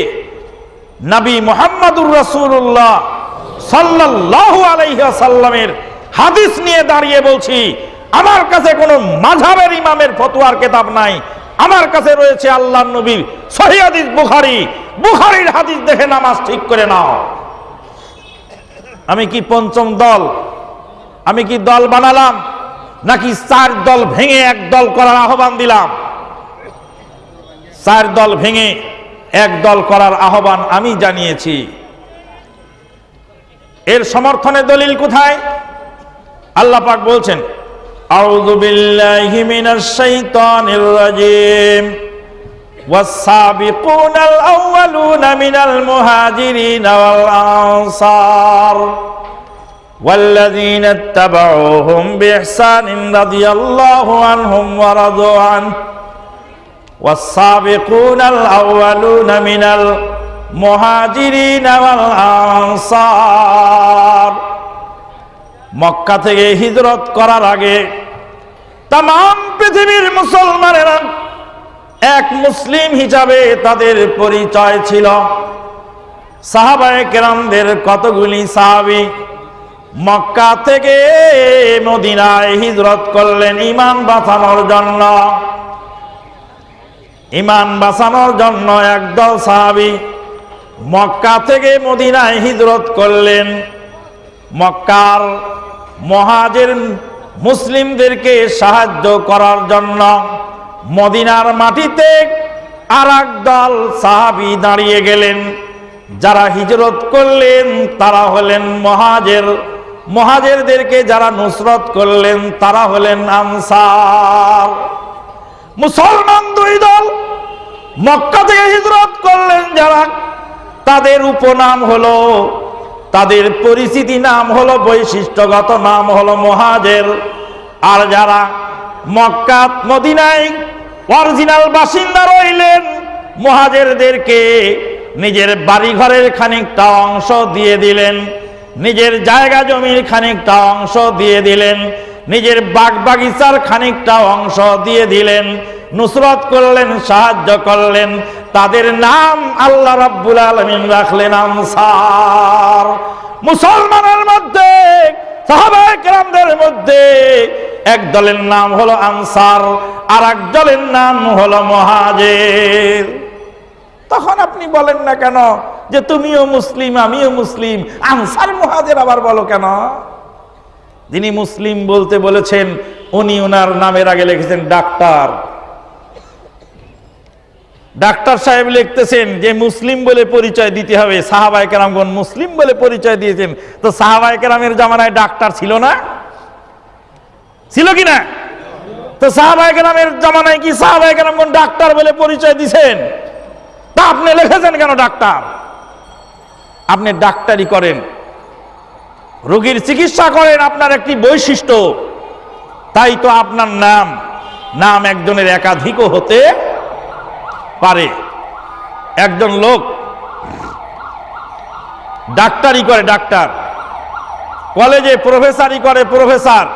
নবী মোহাম্মদুর রসুল্লাহ সাল্লাল্লাহু আলাইহি সাল্লামের হাদিস নিয়ে দাঁড়িয়ে বলছি, আমার কাছে কোনো মাঝাবের ইমামের ফতুয়ার কেতাব নাই। আমার কাছে রয়েছে আল্লাহ নবীর সহি হাদিস বুখারি। বুখারির হাদিস দেখে নামাজ ঠিক করে নাও। আমি কি পঞ্চম দল? আমি কি দল বানালাম? নাকি চার দল ভেঙে এক দল করার আহ্বান দিলাম? চার দল ভেঙে এক দল করার আহ্বান আমি জানিয়েছি। এর সমর্থনে দলিল কোথায়? আল্লাহ পাক বলছেন আউযু বিল্লাহি মিনাশ শাইতানির রাজিম والسابقون الأولون من المهاجرين والأنصار والذين اتبعوهم بإحسان رضي الله عنهم ورضوا عنه والسابقون الأولون من المهاجرين والأنصار মক্কা থেকে হিজরত করার আগে তাম পৃথিবীর মুসলমানেরা এক মুসলিম হিসাবে তাদের পরিচয় ছিল। সাহাবায়ে কেরামদের কতগুলি সাহাবি মক্কা থেকে মদিনায় হিজরত করলেন ইমান বাঁচানোর জন্য। ইমান বাঁচানোর জন্য একদল সাহাবি মক্কা থেকে মদিনায় হিজরত করলেন। মক্কার মহাজের মুসলিমদেরকে সাহায্য করার জন্য মদিনার মাটিতে আর দল সাহাবি দাঁড়িয়ে গেলেন। যারা হিজরত করলেন, তারা হলেন মহাজের। মহাজেরদেরকে যারা নুসরত করলেন, তারা হলেন আনসার। মুসলমান দুই দল মক্কা থেকে হিজরত করলেন যারা, তাদের উপনাম হলো তাদের পরিচিতি নাম হলো বৈশিষ্ট্যগত, নাম হলো মহাজের। আর যারা মক্কা, মদিনায় অরিজিনাল বাসিন্দা রইলেন, মহাজেরদেরকে নিজের বাড়ি ঘরের খানিকটা অংশ দিয়ে দিলেন, নিজের জায়গা জমির খানিকটা অংশ দিয়ে দিলেন, নিজের বাগ বাগিচার খানিকটা অংশ দিয়ে দিলেন, নুসরত করলেন, সাহায্য করলেন তাদের নাম আল্লাহ রাব্বুল আলমিন রাখলেন আনসার। মুসলমানের মধ্যে, সাহাবায়ে কেরামদের মধ্যে এক দলের নাম হলো আনসার আর এক দলের নাম হলো মহাজের। তখন আপনি বলেন না কেন যে তুমিও মুসলিম, আমিও মুসলিম, আনসার, মহাজের আবার বলো কেন? যিনি মুসলিম বলতে বলেছেন, উনি ওনার নামের আগে লিখেছেন ডাক্তার। ডাক্তার সাহেব লিখতেছেন যে মুসলিম বলে পরিচয় দিতে হবে সাহাবাই কেরামগণ মুসলিম বলে পরিচয় দিয়েছেন। তো সাহাবাই কেরামের জামানায় ডাক্তার ছিল না? ছিল কি না? তো সাহাবাই কেরামের জামানায় কি সাহাবাই কেরামগণ ডাক্তার বলে পরিচয় দিছেন? তা আপনি লিখেছেন কেন ডাক্তার? আপনি ডাক্তারি করেন। রোগীর চিকিৎসা করেন, আপনার একটি বৈশিষ্ট্য। তাই তো আপনার নাম নাম একজনের একাধিকও হতে পারে। একজন লোক ডাক্তারি করে, ডাক্তার। কলেজে প্রফেসরই করে, প্রফেসর।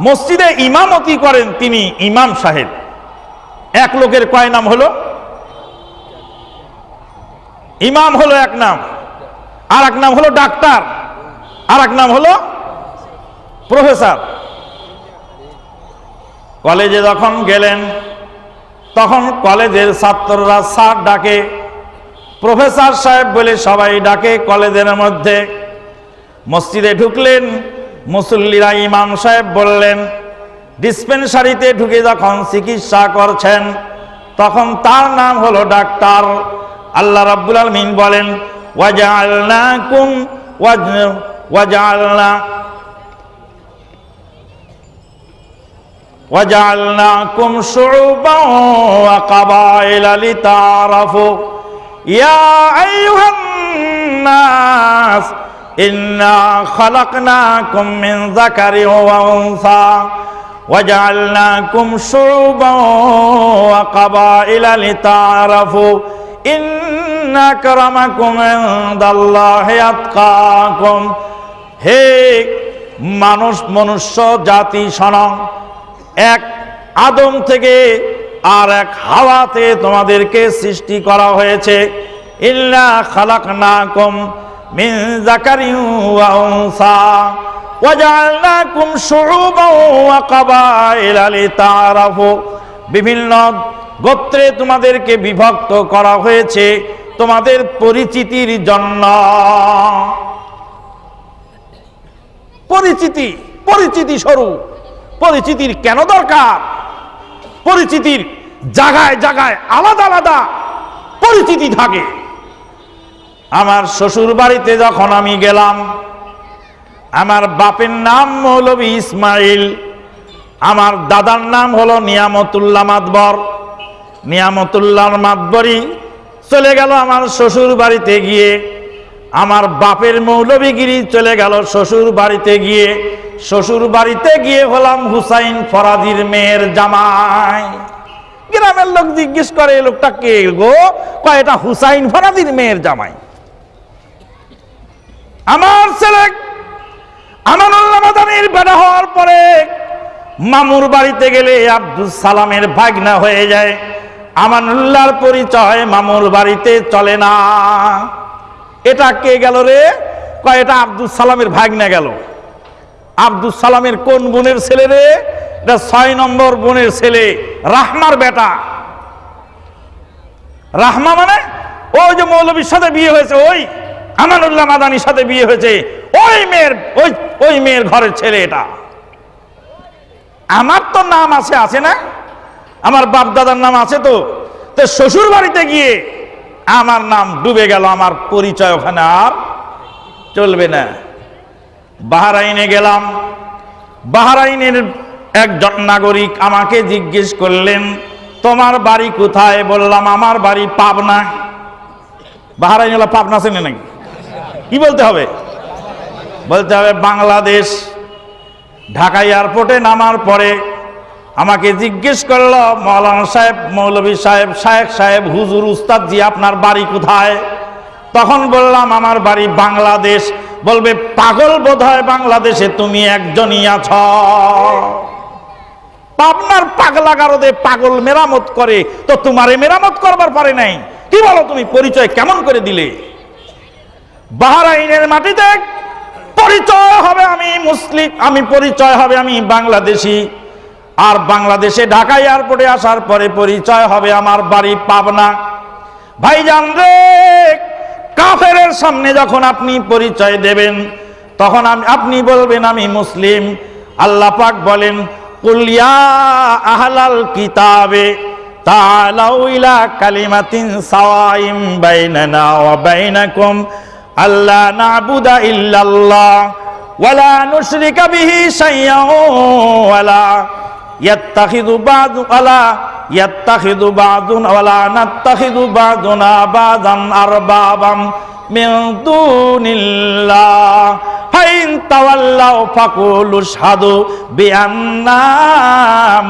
মসজিদে ইমামতি করেন তিনি ইমাম সাহেব। এক লোকের কয় নাম হলো? ইমাম হলো এক নাম। আর এক নাম হলো ডাক্তার। আর এক নাম হলো প্রফেসর। কলেজে যখন গেলেন তখন কলেজের ছাত্ররা স্যার ডাকে, প্রফেসর সাহেব বলে, সবাই ডাকে কলেজের মধ্যে। মসজিদে ঢুকলেন, মুসল্লিরা ইমাম সাহেব বললেন, ডিসপেন্সারিতে ঢুকে যখন চিকিৎসা করছেন, তখন তার নাম হলো ডাক্তার। আল্লাহ রাব্বুল আলমিন বলেন, ওয়াজআলনাকুম ওয়াজ, ওয়াজআলনা وجعلناكم شعوبا وقبائل لتعارفوا ইয়া আইয়ুহান নাস ইন্না খালাকনাকুম মিন যাকারি ওয়া উনসা وجعلناكم شعوبا وقبائل لتعارفوا إن أكرمكم عند الله أتقاكم হে মানুষ মনুষ্য জাতি সনং এক আদম থেকে আর এক হাওয়াতে তোমাদেরকে সৃষ্টি করা হয়েছে। ইল্লা মিন শুউবান ওয়া কাবাইলা লিতাআরাফু। বিভিন্ন গোত্রে তোমাদেরকে বিভক্ত করা হয়েছে তোমাদের পরিচিতির জন্য। পরিচিতি পরিচিতি স্বরূপ। পরিচিতির কেন দরকার? পরিচিতির জায়গায় জায়গায় আলাদা আলাদা পরিচিতি থাকে। আমার শ্বশুর বাড়িতে যখন আমি গেলাম, আমার বাপের নাম মৌলবী ইসমাইল, আমার দাদার নাম হলো নিয়ামতুল্লাহ মাতবর। নিয়ামতুল্লাহ মাতবরই চলে গেল আমার শ্বশুর বাড়িতে গিয়ে। আমার বাপের মৌলবীগিরি চলে গেল শ্বশুর বাড়িতে গিয়ে। শ্বশুর বাড়িতে গিয়ে হলাম হুসাইন ফরাদির মেয়ের জামাই। গ্রামের লোক জিজ্ঞেস করে এই লোকটা কে গো? কয়, এটা হুসাইন ফরাদির মেয়ের জামাই। আমার ছেলে আমানুল্লাহ মাদানির বেড়া হওয়ার পরে মামুর বাড়িতে গেলে আব্দুল সালামের ভাগনা হয়ে যায়। আমানুল্লাহর পরিচয় মামুর বাড়িতে চলে না। এটা কে গেল রে? কয়, এটা আব্দুল সালামের ভাগনা গেল। আব্দুল সালামের কোন বোনের ছেলে রে? এটা ছয় নম্বর বোনের ছেলে, রাহমার বেটা। রাহমা মানে? ওই যে মৌলবীর সাথে বিয়ে হয়েছে, ওই আমানুল্লাহ মাদানির সাথে বিয়ে হয়েছে, ওই মেয়ের, ওই ওই মেয়ের ঘরের ছেলে এটা। আমার তো নাম আছে আছে না? আমার বাপ দাদার নাম আছে তো। তো শ্বশুর বাড়িতে গিয়ে আমার নাম ডুবে গেল, আমার পরিচয় ওখানে আর চলবে না। বাহারাইনে গেলাম। বাহারাইনের একজন নাগরিক আমাকে জিজ্ঞেস করলেন, তোমার বাড়ি কোথায়? বললাম, আমার বাড়ি পাবনা। বাহারাইন হলো পাবনা চেনে নাকি? কি বলতে হবে? বলতে হবে, বাংলাদেশ ঢাকা এয়ারপোর্টে নামার পরে আমাকে জিজ্ঞেস করল, মৌলানা সাহেব, মৌলভী সাহেব, শায়েখ সাহেব, হুজুর উস্তাদ জি আপনার বাড়ি কোথায়? তখন বললাম, আমার বাড়ি বাংলাদেশ। বলবে, পাগল বোধ হয় বাংলাদেশে তুমি একজনই আছ। পাবনার পাগলা গারদে পাগল মেরামত করে, তো তোমারে মেরামত করবার পারে নাই। কি বলো তুমি, পরিচয় কেমন করে দিলে? বাহারাইনের মাটিতে পরিচয় হবে আমি মুসলিম, আমি পরিচয় হবে আমি বাংলাদেশি। আর বাংলাদেশে ঢাকা এয়ারপোর্টে আসার পরে পরিচয় হবে আমার বাড়ি পাবনা। ভাইজান রে, কাফেরের সামনে যখন আপনি পরিচয় দেবেন, তখন আপনি বলবেন, আমি মুসলিম। আল্লাহ পাক বলেন কুলিয়া আহলাল কিতাবে কালিমাতিন সাওয়াইম নাবুদা ওয়ালা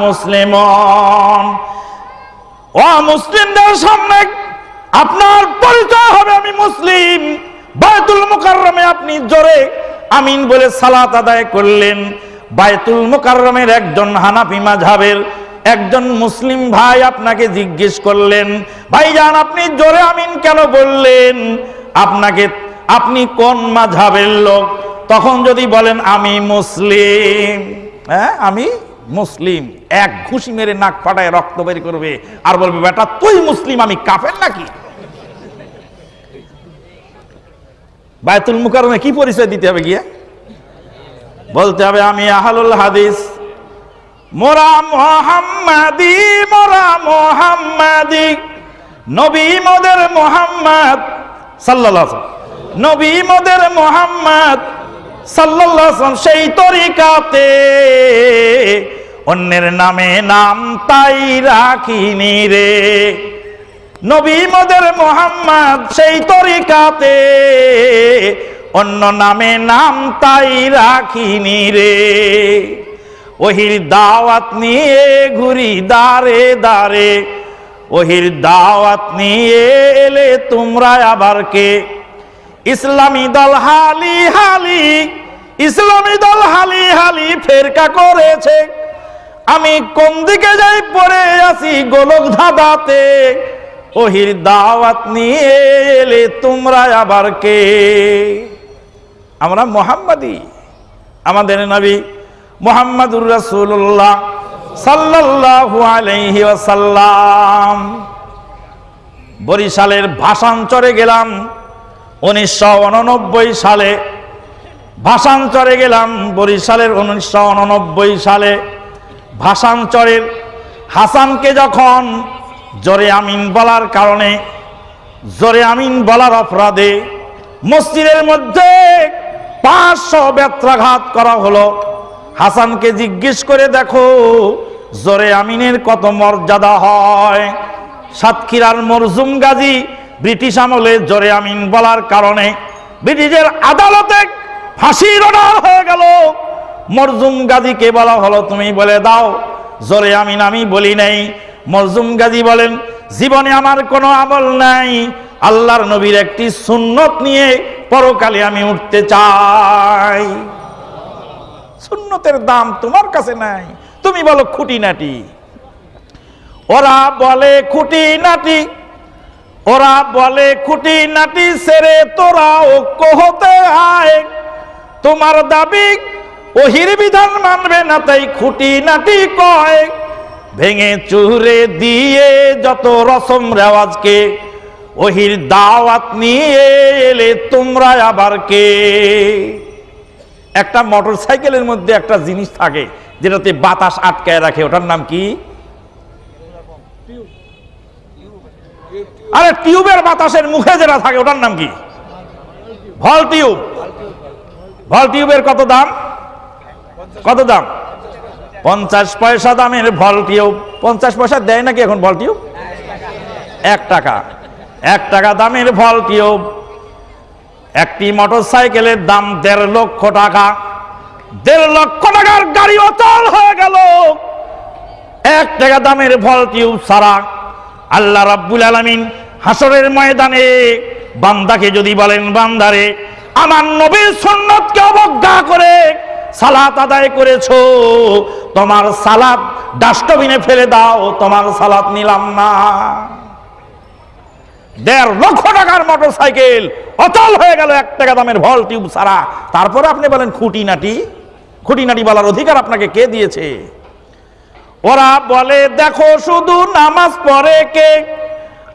মুসলিমুন। ও মুসলিমদের সামনে আপনার পরিচয় হবে আমি মুসলিম। বায়তুল মুকাররমে আপনি জোরে আমিন বলে সালাত আদায় করলেন। বায়তুল মুকাররমের একজন হানাফি মাঝহাবের একজন মুসলিম ভাই আপনাকে জিজ্ঞেস করলেন, ভাইজান, আপনি জোরে আমিন কেন বললেন? আপনাকে, আপনি কোন মাঝহাবের লোক? তখন যদি বলেন, আমি মুসলিম। হ্যাঁ আমি মুসলিম। এক ঘুষি মেরে নাক ফাটায় রক্ত বের করবে আর বলবে, বেটা, তুই মুসলিম, আমি কাফের নাকি? বায়তুল মুকারমে কি পরিচয় দিতে হবে গিয়ে? বলতে হবে, আমি আহলুল হাদিস। মোরা মোহাম্মাদি মোরা মোহাম্মাদি। নবী মোদের মোহাম্মদ ওয়াসাল্লাম। নবী মোদের মোহাম্মদ সাল্লাল্লাহু সেই তরিকাতে। অন্যের নামে নাম তাই রাখিনি রে। নবী মদের মোহাম্মদ সেই তরিকাতে। অন্য নামে নাম তাই রাখিনি রে। ওহির দাওয়াত নিয়ে ঘুরি দারে দারে ওহির দাওয়াত নিয়ে এলে তোমরা আবার কে? ইসলামী দল হালি হালি, ইসলামী দল হালি হালি ফেরকা করেছে। আমি কোন দিকে যাই পড়ে আসি গোলক ধাঁধাতে। ওহির দাওয়াত নিয়ে এলে তোমরা আবার কে? আমরা মোহাম্মদী। আমাদের নবী মোহাম্মদুর রাসূলুল্লাহ সাল্লাল্লাহু আলাইহি ওয়াসাল্লাম। বরিশালের ভাষান্তরে গেলাম, উনিশশো উননব্বই সালে। ভাষান্তরে গেলাম, বরিশালের উনিশশো উননব্বই সালে। ভাষান্তরের হাসানকে যখন জোরে আমিন বলার কারণে, জোরে আমিন বলার অপরাধে মসজিদের মধ্যে পাঁচশো ব্যত্রাঘাত করা হলো। হাসানকে জিজ্ঞেস করে দেখো, জোরে আমিনের কত মর্যাদা হয়? সাতক্ষীরার মরজুম গাজী ব্রিটিশ আমলে জোরে আমিন বলার কারণে ব্রিটিশের আদালতে ফাঁসির অর্ডার হয়ে গেল। মরজুম গাজীকে বলা হলো, তুমি বলে দাও, জোরে আমিন, আমি বলি নাই। মরজুম গাজী বলেন, জীবনে আমার কোনো আমল নাই। আল্লাহর নবীর একটি সুন্নত নিয়ে পরকালে আমি উঠতে চাই। সুন্নতের দাম তোমার কাছে নাই। তুমি বলো খুঁটিনাটি। ওরা বলে খুঁটি নাটি ওরা বলে খুঁটি নাটি সেরে তোরা ঐক্য হতে আয়। তোমার দাবি, ওহির বিধান মানবে না তাই খুঁটি নাটি কয়। ভেঙে চুরে দিয়ে যত রসম রেওয়াজকে ওহির দাওয়াত নিয়ে এলে তোমরা আবার কে? একটা মোটর সাইকেলের মধ্যে একটা জিনিস থাকে, যেটাতে বাতাস আটকায় রাখে, ওটার নাম কি? আরে টিউবের বাতাসের মুখে যেটা থাকে, ওটার নাম কি? ভল টিউব। ভল টিউবের কত দাম? কত দাম? পঞ্চাশ পয়সা দামের ভল টিউব। পঞ্চাশ পয়সা দেয় নাকি এখন ভল টিউব? এক টাকা। এক টাকা দামের ভল টিউব একটি মোটর সাইকেলের দাম দেড় লক্ষ টাকা। দেড় লক্ষ টাকার গাড়ি অচল হয়ে গেল। এক টাকা দামের ভল টিউব সারা। আল্লাহ রাব্বুল আলামিন হাসরের ময়দানে বান্দাকে যদি বলেন, বান্দারে, আমার নবীর সুন্নতকে অবজ্ঞা করে সালাত আদায় করেছ। তোমার সালাত ডাস্টবিনে ফেলে দাও, তোমার সালাত নিলাম না। দেড় লক্ষ টাকার মোটর সাইকেল অচল হয়ে গেল এক টাকা দামের ভল টিউব ছাড়া। তারপরে আপনি বলেন, খুঁটিনাটি? খুঁটিনাটি বলার অধিকার আপনাকে কে দিয়েছে? ওরা বলে, দেখো, শুধু নামাজ পড়ে কে?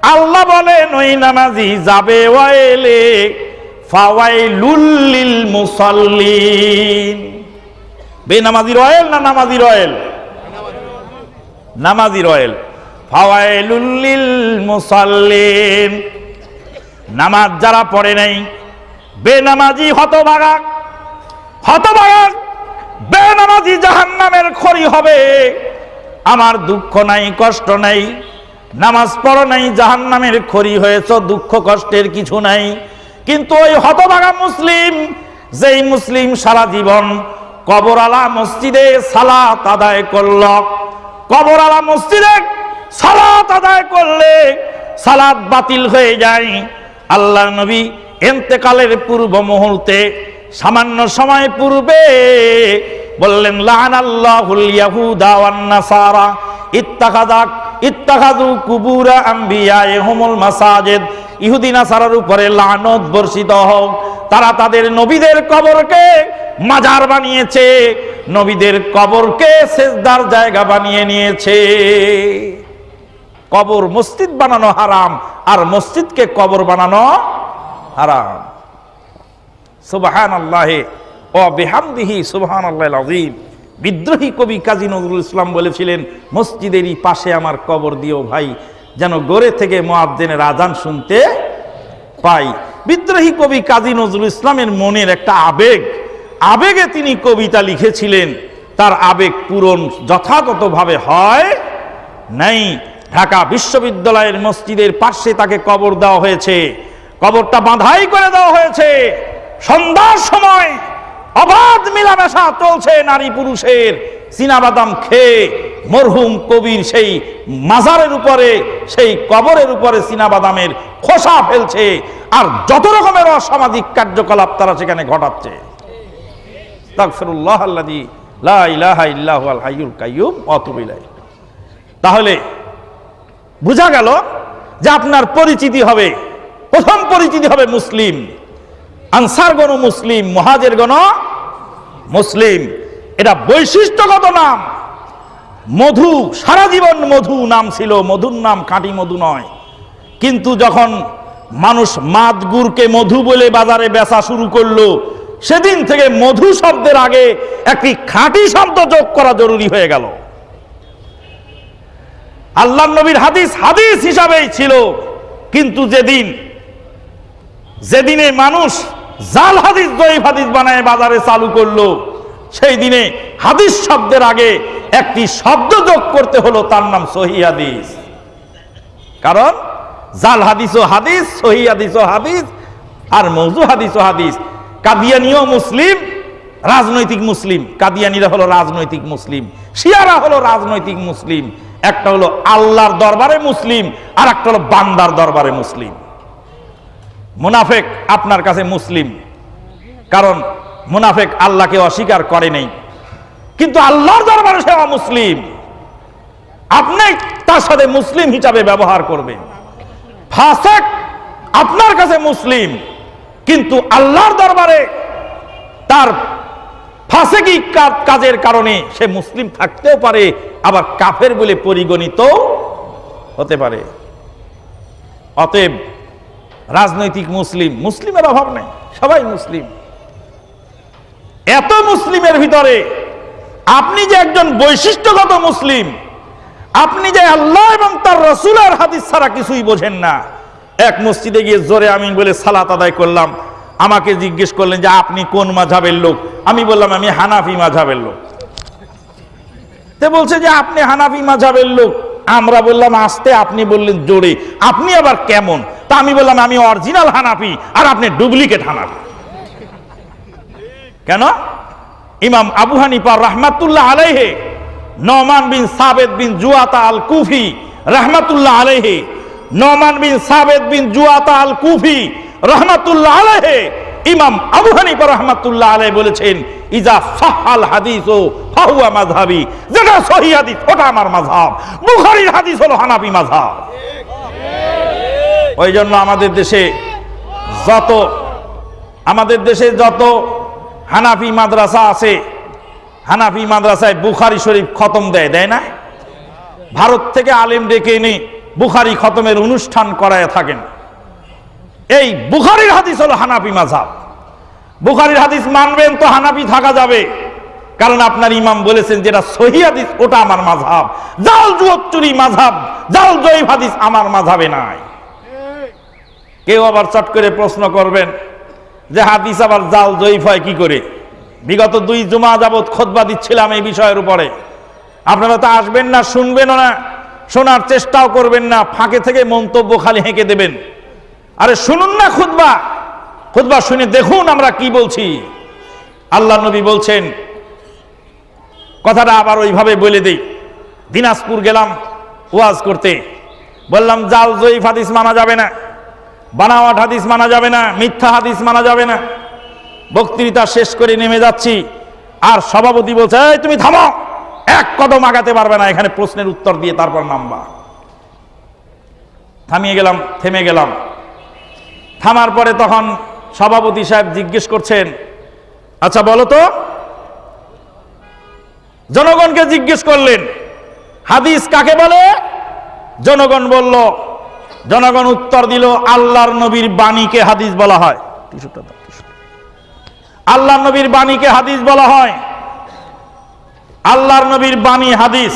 আল্লাহ বলে, নই নামাজি যাবে ওয়াইলে ফাওয়াই লুল্লিল মুসাল্লিন। বেনামাজি রয়েল না নামাজি রয়েল নামাজি রয়েল মুসাল্লিন নামাজ যারা পড়ে নাই, বেনামাজি হতভাগা হতভাগা, বেনামাজি জাহান্নামের খড়ি হবে। আমার দুঃখ নাই, কষ্ট নাই, নামাজ পড়ো নাই, জাহান্নামের খড়ি হয়েছ, দুঃখ কষ্টের কিছু নাই। কিন্তু ওই হতভাগা মুসলিম, যেই মুসলিম সারা জীবন কবরালা মসজিদে সালাত আদায় করল কবরালা মসজিদে সালাত আদায় করলে সালাত বাতিল হয়ে যায়। আল্লাহ নবী এন্তেকালের পূর্ব মুহূর্তে সামান্য সময় পূর্বে বললেন লান আল্লাহুল ইয়াহুদা ওয়ান নাসারা ইত্তাখাদাক ইত্তাখাদু কুবুরা আম্বিয়াইহুমুল মাসাজিদ। ইহুদি নাসারার উপরে লানত বর্ষিত হোক, তারা তাদের নবীদের কবরকে মাজার বানিয়েছে, নবীদের কবরকে সেজদার জায়গা বানিয়ে নিয়েছে। কবর মসজিদ বানানো হারাম, আর মসজিদকে কবর বানানো হারাম। সুবাহান আল্লাহে ও বেহামদিহি সুবাহান আল্লাহ আজিম বিদ্রোহী কবি কাজী নজরুল ইসলাম বলেছিলেন, মসজিদেরই পাশে আমার কবর দিও ভাই, যেন গড়ে থেকে মোয়াদ্দেনের আজান শুনতে পাই। বিদ্রোহী কবি কাজী নজরুল ইসলামের মনের একটা আবেগ, আবেগে তিনি কবিতা লিখেছিলেন। তার আবেগ পূরণ যথাযথভাবে হয় নাই। ঢাকা বিশ্ববিদ্যালয়ের মসজিদের পাশে তাকে কবর দেওয়া হয়েছে। কবরটা বাঁধাই করে দেওয়া হয়েছে। সন্ধ্যার সময় অবাধ মেলামেশা চলছে নারী পুরুষের। চীনাবাদাম খেয়ে মরহুম কবির সেই মাজারের উপরে, সেই কবরের উপরে চীনাবাদামের খোসা ফেলছে। আর যত রকমের অসামাজিক কার্যকলাপ তারা সেখানে ঘটাচ্ছে। আস্তাগফিরুল্লাহ আল্লাযী লা ইলাহা ইল্লা হুয়াল হাইয়ুল কাইয়্যুম ওয়া তাহলে বোঝা গেল যে আপনার পরিচিতি হবে, প্রথম পরিচিতি হবে মুসলিম। আনসার গণ মুসলিম মহাজের গণ মুসলিম। এটা বৈশিষ্ট্যগত নাম। মধু, সারা জীবন মধু নাম ছিল, মধুর নাম খাঁটি মধু নয়। কিন্তু যখন মানুষ মাদ গুড়কে মধু বলে বাজারে বেচা শুরু করল, সেদিন থেকে মধু শব্দের আগে একটি খাঁটি শব্দ যোগ করা জরুরি হয়ে গেল। আল্লাহ নবীর হাদিস হাদিস হিসাবেই ছিল। কিন্তু যেদিন, যেদিনে মানুষ জাল হাদিস দই হাদিস বানায়, বাজারে চালু করল, সেই দিনে হাদিস শব্দের আগে একটি শব্দ যোগ করতে হলো, তার নাম সহি হাদিস। কারণ জাল হাদিস ও হাদিস, সহি হাদিস ও হাদিস, আর মৌজু হাদিস ও হাদিস। কাদিয়ানিও মুসলিম, রাজনৈতিক মুসলিম। কাদিয়ানিরা হলো রাজনৈতিক মুসলিম, শিয়ারা হলো রাজনৈতিক মুসলিম। একটা হলো আল্লাহর দরবারে মুসলিম, আর একটা হলো বান্দার দরবারে মুসলিম। মুনাফেক আপনার কাছে মুসলিম, কারণ মুনাফেক আল্লাহকে অস্বীকার করে নেই। কিন্তু আল্লাহর দরবারে সে মুসলিম আপনি তার সাথে মুসলিম হিসাবে ব্যবহার করবেন। ফাসেক আপনার কাছে মুসলিম, কিন্তু আল্লাহর দরবারে তার ফাসেকি কাজের কারণে সে মুসলিম থাকতেও পারে, আবার কাফের বলে পরিগণিত হতে পারে। অতএব রাজনৈতিক মুসলিম, মুসলিমের অভাব নেই, সবাই মুসলিম। এত মুসলিমের ভিতরে আপনি যে একজন বৈশিষ্ট্যগত মুসলিম, আপনি যে আল্লাহ এবং তার রসুলের হাদিস ছাড়া কিছুই বোঝেন না। এক মসজিদে গিয়ে জোরে আমি বলে সালাত আদায় করলাম আমাকে জিজ্ঞেস করলেন যে আপনি কোন মাঝাবের লোক? আমি বললাম, আমি হানাফি মাঝাবের লোক। তে বলছে যে আপনি হানাফি মাঝাবের লোক। আমরা বললাম, আসতে আপনি বললেন জোরে। আপনি আবার কেমন? তা আমি বললাম, আমি অরিজিনাল হানাফি আর আপনি ডুপ্লিকেট হানাফি। কেন? ইমাম আবু হানিফা রহমাতুল্লাহ আলাইহে নমান বিন সাবেদ বিন জুয়াতা আল কুফি রহমাতুল্লাহ আলাইহে নমান বিন সাবেদ বিন জুয়াতা আল কুফি রহমাতুল্লাহ আলাইহে। ইমাম আবু হানিফা রহমাতুল্লাহ আলাই বলেছেন ইজা সাহাল হাদিস ও ফাহুয়া মাযহাবি। যেটা সহি হাদিস ওটা আমার মাযহাব। বুখারীর হাদিস হলো হানাফি মাযহাব। ওই জন্য আমাদের দেশে যত আমাদের দেশে যত হানাফি মাদ্রাসা আছে হানাফি মাদ্রাসায় বুখারি শরীফ খতম দেয় দেয় না? ভারত থেকে আলেম ডেকে এনে বুখারি খতমের অনুষ্ঠান করায় থাকেন। এই বুখারির হাদিস হলো হানাফি মাঝাব বুখারির হাদিস মানবেন তো হানাফি থাকা যাবে। কারণ আপনার ইমাম বলেছেন যেটা সহি হাদিস, ওটা আমার মাঝাব জাল জুয়ত্তরি মাঝাব জাল জয়ীব হাদিস আমার মাঝাবে নাই। কেউ আবার চট করে প্রশ্ন করবেন যে হাদিস আবার জাল জয়ীফ হয় কি করে? বিগত দুই জুমা যাবৎ খোদবা দিচ্ছিলাম এই বিষয়ের উপরে। আপনারা তো আসবেন না, শুনবেনও না, শোনার চেষ্টাও করবেন না, ফাঁকে থেকে মন্তব্য খালি হেঁকে দেবেন। আরে শুনুন না খুদবা খুদবা শুনে দেখুন আমরা কি বলছি। আল্লাহ নবী বলছেন, কথাটা আবার ওইভাবে বলে দেই। দিনাজপুর গেলাম ওয়াজ করতে। বললাম জাল জয়ীফ হাদিস মানা যাবে না বানাওয়াট হাদিস মানা যাবে না, মিথ্যা হাদিস মানা যাবে না। বক্তৃতা শেষ করে নেমে যাচ্ছি, আর সভাপতি বলছে, এই, তুমি থামো, এক কদম আগাতে পারবে না, এখানে প্রশ্নের উত্তর দিয়ে তারপর নামবা। থামিয়ে গেলাম, থেমে গেলাম। থামার পরে তখন সভাপতি সাহেব জিজ্ঞেস করছেন আচ্ছা বলো তো? জনগণকে জিজ্ঞেস করলেন, হাদিস কাকে বলে? জনগণ বলল, জনগণ উত্তর দিল, আল্লাহর নবীর বাণীকে হাদিস বলা হয়। আল্লাহর নবীর বাণীকে হাদিস বলা হয়। আল্লাহর নবীর বাণী হাদিস।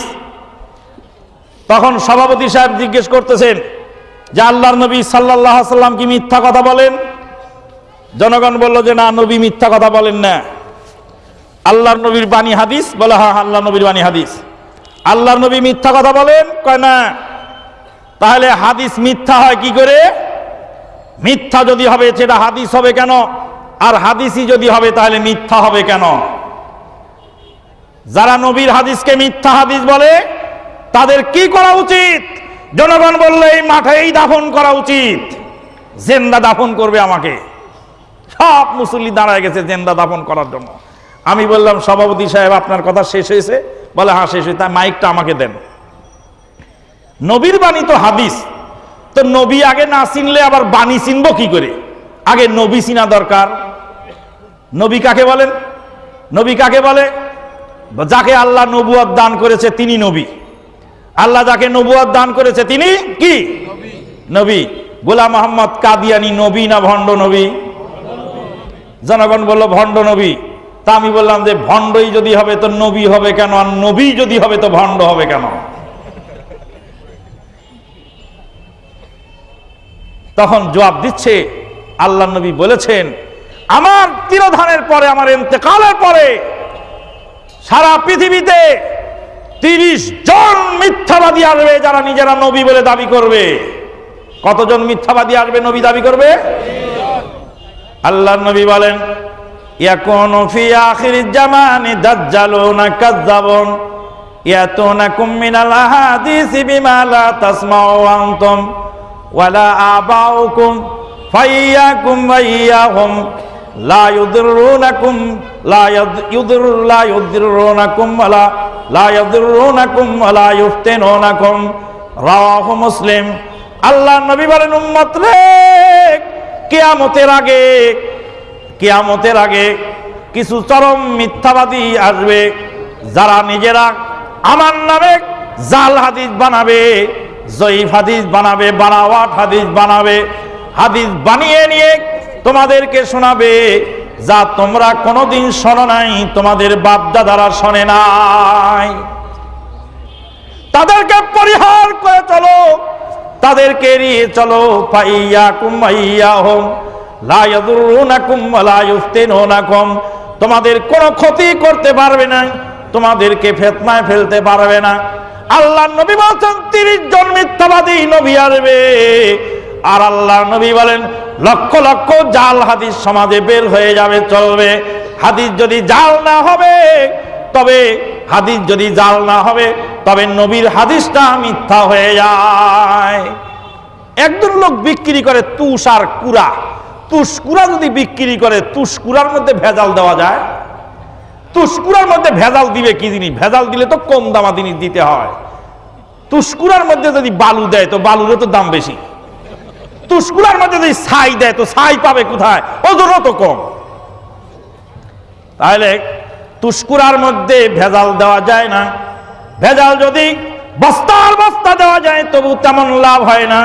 তখন সভাপতি সাহেব জিজ্ঞেস করতেছেন যে আল্লাহর নবী সাল্লাহ সাল্লাম কি মিথ্যা কথা বলেন? জনগণ বলল যে না, নবী মিথ্যা কথা বলেন না। আল্লাহর নবীর বাণী হাদিস? বলে হ্যাঁ আল্লাহ নবীর বাণী হাদিস। আল্লাহর নবী মিথ্যা কথা বলেন? কয়, না। তাহলে হাদিস মিথ্যা হয় কি করে? মিথ্যা যদি হবে, সেটা হাদিস হবে কেন? আর হাদিসই যদি হবে, তাহলে মিথ্যা হবে কেন? যারা নবীর হাদিসকে মিথ্যা হাদিস বলে, তাদের কি করা উচিত? জনগণ বললে এই মাঠেই দাফন করা উচিত। জেন্দা দাফন করবে আমাকে। সব মুসল্লি দাঁড়ায় গেছে জেন্দা দাফন করার জন্য। আমি বললাম, সভাপতি সাহেব, আপনার কথা শেষ হয়েছে? বলে হ্যাঁ শেষ হয়েছে। তাই মাইকটা আমাকে দেন। নবীর বাণী তো হাদিস। তো নবী আগে না চিনলে আবার বাণী চিনব কি করে? আগে নবী চিনা দরকার। নবী কাকে বলেন? নবী কাকে বলে? যাকে আল্লাহ নবুয়াদ দান করেছে, তিনি নবী। আল্লাহ যাকে নবুয়াদ দান করেছে, তিনি কি? নবী। গোলাম মোহাম্মদ কাদিয়ানি, নবী না ভণ্ড নবী? জনগণ বলল, ভণ্ড নবী। তা আমি বললাম যে, ভণ্ডই যদি হবে তো নবী হবে কেন, আর নবী যদি হবে তো ভণ্ড হবে কেন? তখন জবাব দিচ্ছে, আল্লাহ নবী বলেছেন, আমার তিরোধানের পরে, আমার ইন্তেকালের পরে, সারা পৃথিবীতে তিরিশ জন মিথ্যাবাদী আসবে যারা নিজেরা নবী বলে দাবি করবে। কতজন মিথ্যাবাদী আসবে নবী দাবি করবে? আল্লাহ নবী বলেন, ইয়াকুনু লা লা মুসলিম। আল্লাহ নবী আগে, কিয়ামতের আগে কিছু চরম মিথ্যাবাদী আসবে। যারা নিজেরা আমার নামে জাল হাদিস বানাবে, জয়ীফ হাদিস বানাবে বানাওয়াট হাদিস বানাবে, হাদিস বানিয়ে নিয়ে তোমাদেরকে শোনাবে, যা তোমরা কোনোদিন শোনো নাই, তোমাদের বাপ দাদারা শোনে নাই। তাদেরকে পরিহার করে চলো, তাদেরকে এড়িয়ে চলো পাইয়া কুমাইয়া হোম লায়াদুরুনাকুম তোমাদের কোনো ক্ষতি করতে পারবে না, তোমাদেরকে ফেতনায় ফেলতে পারবে না। আল্লাহ নবী বলছেন, তিরিশ জন মিথ্যাবাদী নবী আসবে। আর আল্লাহ নবী বলেন, লক্ষ লক্ষ জাল হাদিস সমাজে বের হয়ে যাবে, চলবে। হাদিস যদি জাল না হবে, তবে হাদিস যদি জাল না হবে, তবে নবীর হাদিসটা মিথ্যা হয়ে যায়। একজন লোক বিক্রি করে তুষ আর কুড়া। তুষকুরা যদি বিক্রি করে তুষকুরার মধ্যে ভেজাল দেওয়া যায়? তুষকুরার মধ্যে ভেজাল দিবে কি জিনিস? ভেজাল দিলে তো কম দামা জিনিস দিতে হয়। তুষকুরার মধ্যে যদি বালু দেয়, তো বালুরও তো দাম বেশি। তুষকুরার মধ্যে যদি ছাই দেয়, তো ছাই পাবে কোথায়? ওজনও তো কম। তাহলে তুষ্কুরার মধ্যে ভেজাল দেওয়া যায় না। ভেজাল যদি বস্তার বস্তা দেওয়া যায়, তবু তেমন লাভ হয় না।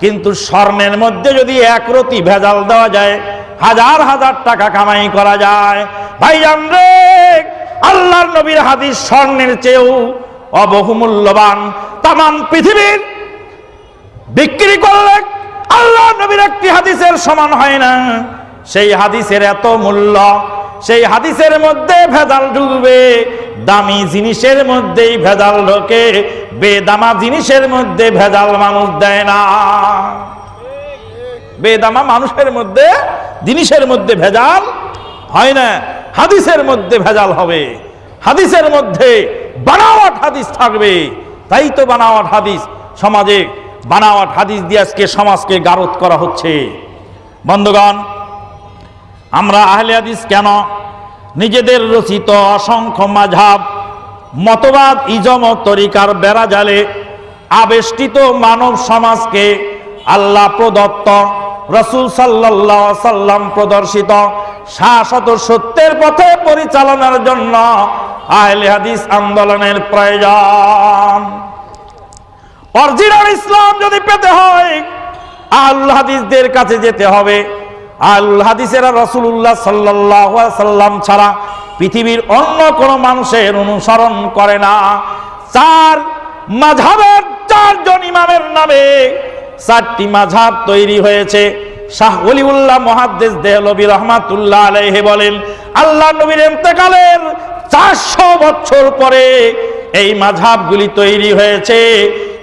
কিন্তু স্বর্ণের মধ্যে যদি একরতি ভেজাল দেওয়া যায়, হাজার হাজার টাকা কামাই করা যায়। ভাই রে, আল্লাহর নবীর হাদিস স্বর্ণের চেয়েও অবহুমূল্যবান। তাম পৃথিবীর বিক্রি করলে আল্লাহ নবীর একটি হাদিসের সমান হয় না। সেই হাদিসের এত মূল্য, সেই হাদিসের মধ্যে ভেজাল ঢুকবে দামি জিনিসের মধ্যেই ভেজাল ঢোকে, বেদামা জিনিসের মধ্যে ভেজাল মানুষ দেয় না। বেদামা মানুষের মধ্যে, জিনিসের মধ্যে ভেজাল হয় না। হাদিসের মধ্যে ভেজাল হবে। হাদিসের মধ্যে বানাওয়াট হাদিস থাকবে। তাই তো বানাওয়াট হাদিস সমাজে বানাওয়াট হাদিস দিয়ে আজকে সমাজকে গারত করা হচ্ছে। বন্ধুগণ, আমরা আহলে হাদিস কেন নিজেদের রচিত অসংখ্য মাঝাব মতবাদ ইজমত তরিকার বেড়া জালে আবেষ্টিত মানব সমাজকে আল্লাহ প্রদত্ত, রসুল সাল্লাহ সাল্লাম প্রদর্শিত শাশ্বত সত্যের পথে পরিচালনার জন্য আহলে হাদিস আন্দোলনের প্রয়োজন। অরিজিনাল ইসলাম যদি পেতে হয়, আল্লাহ হাদিসদের কাছে যেতে হবে। আল্লাহ হাদিসেরা রসুল্লাহ সাল্লাহ সাল্লাম ছাড়া পৃথিবীর অন্য কোনো মানুষের অনুসরণ করে না। চার মাঝাবের চারজন ইমামের নামে চারটি মাঝাব তৈরি হয়েছে। শাহ অলিউল্লাহ মহাদ্দেশ দেহলবী রহমাতুল্লাহ আলাইহে বলেন, আল্লাহ নবীর এতেকালের চারশো বছর পরে এই মাঝাবগুলি তৈরি হয়েছে।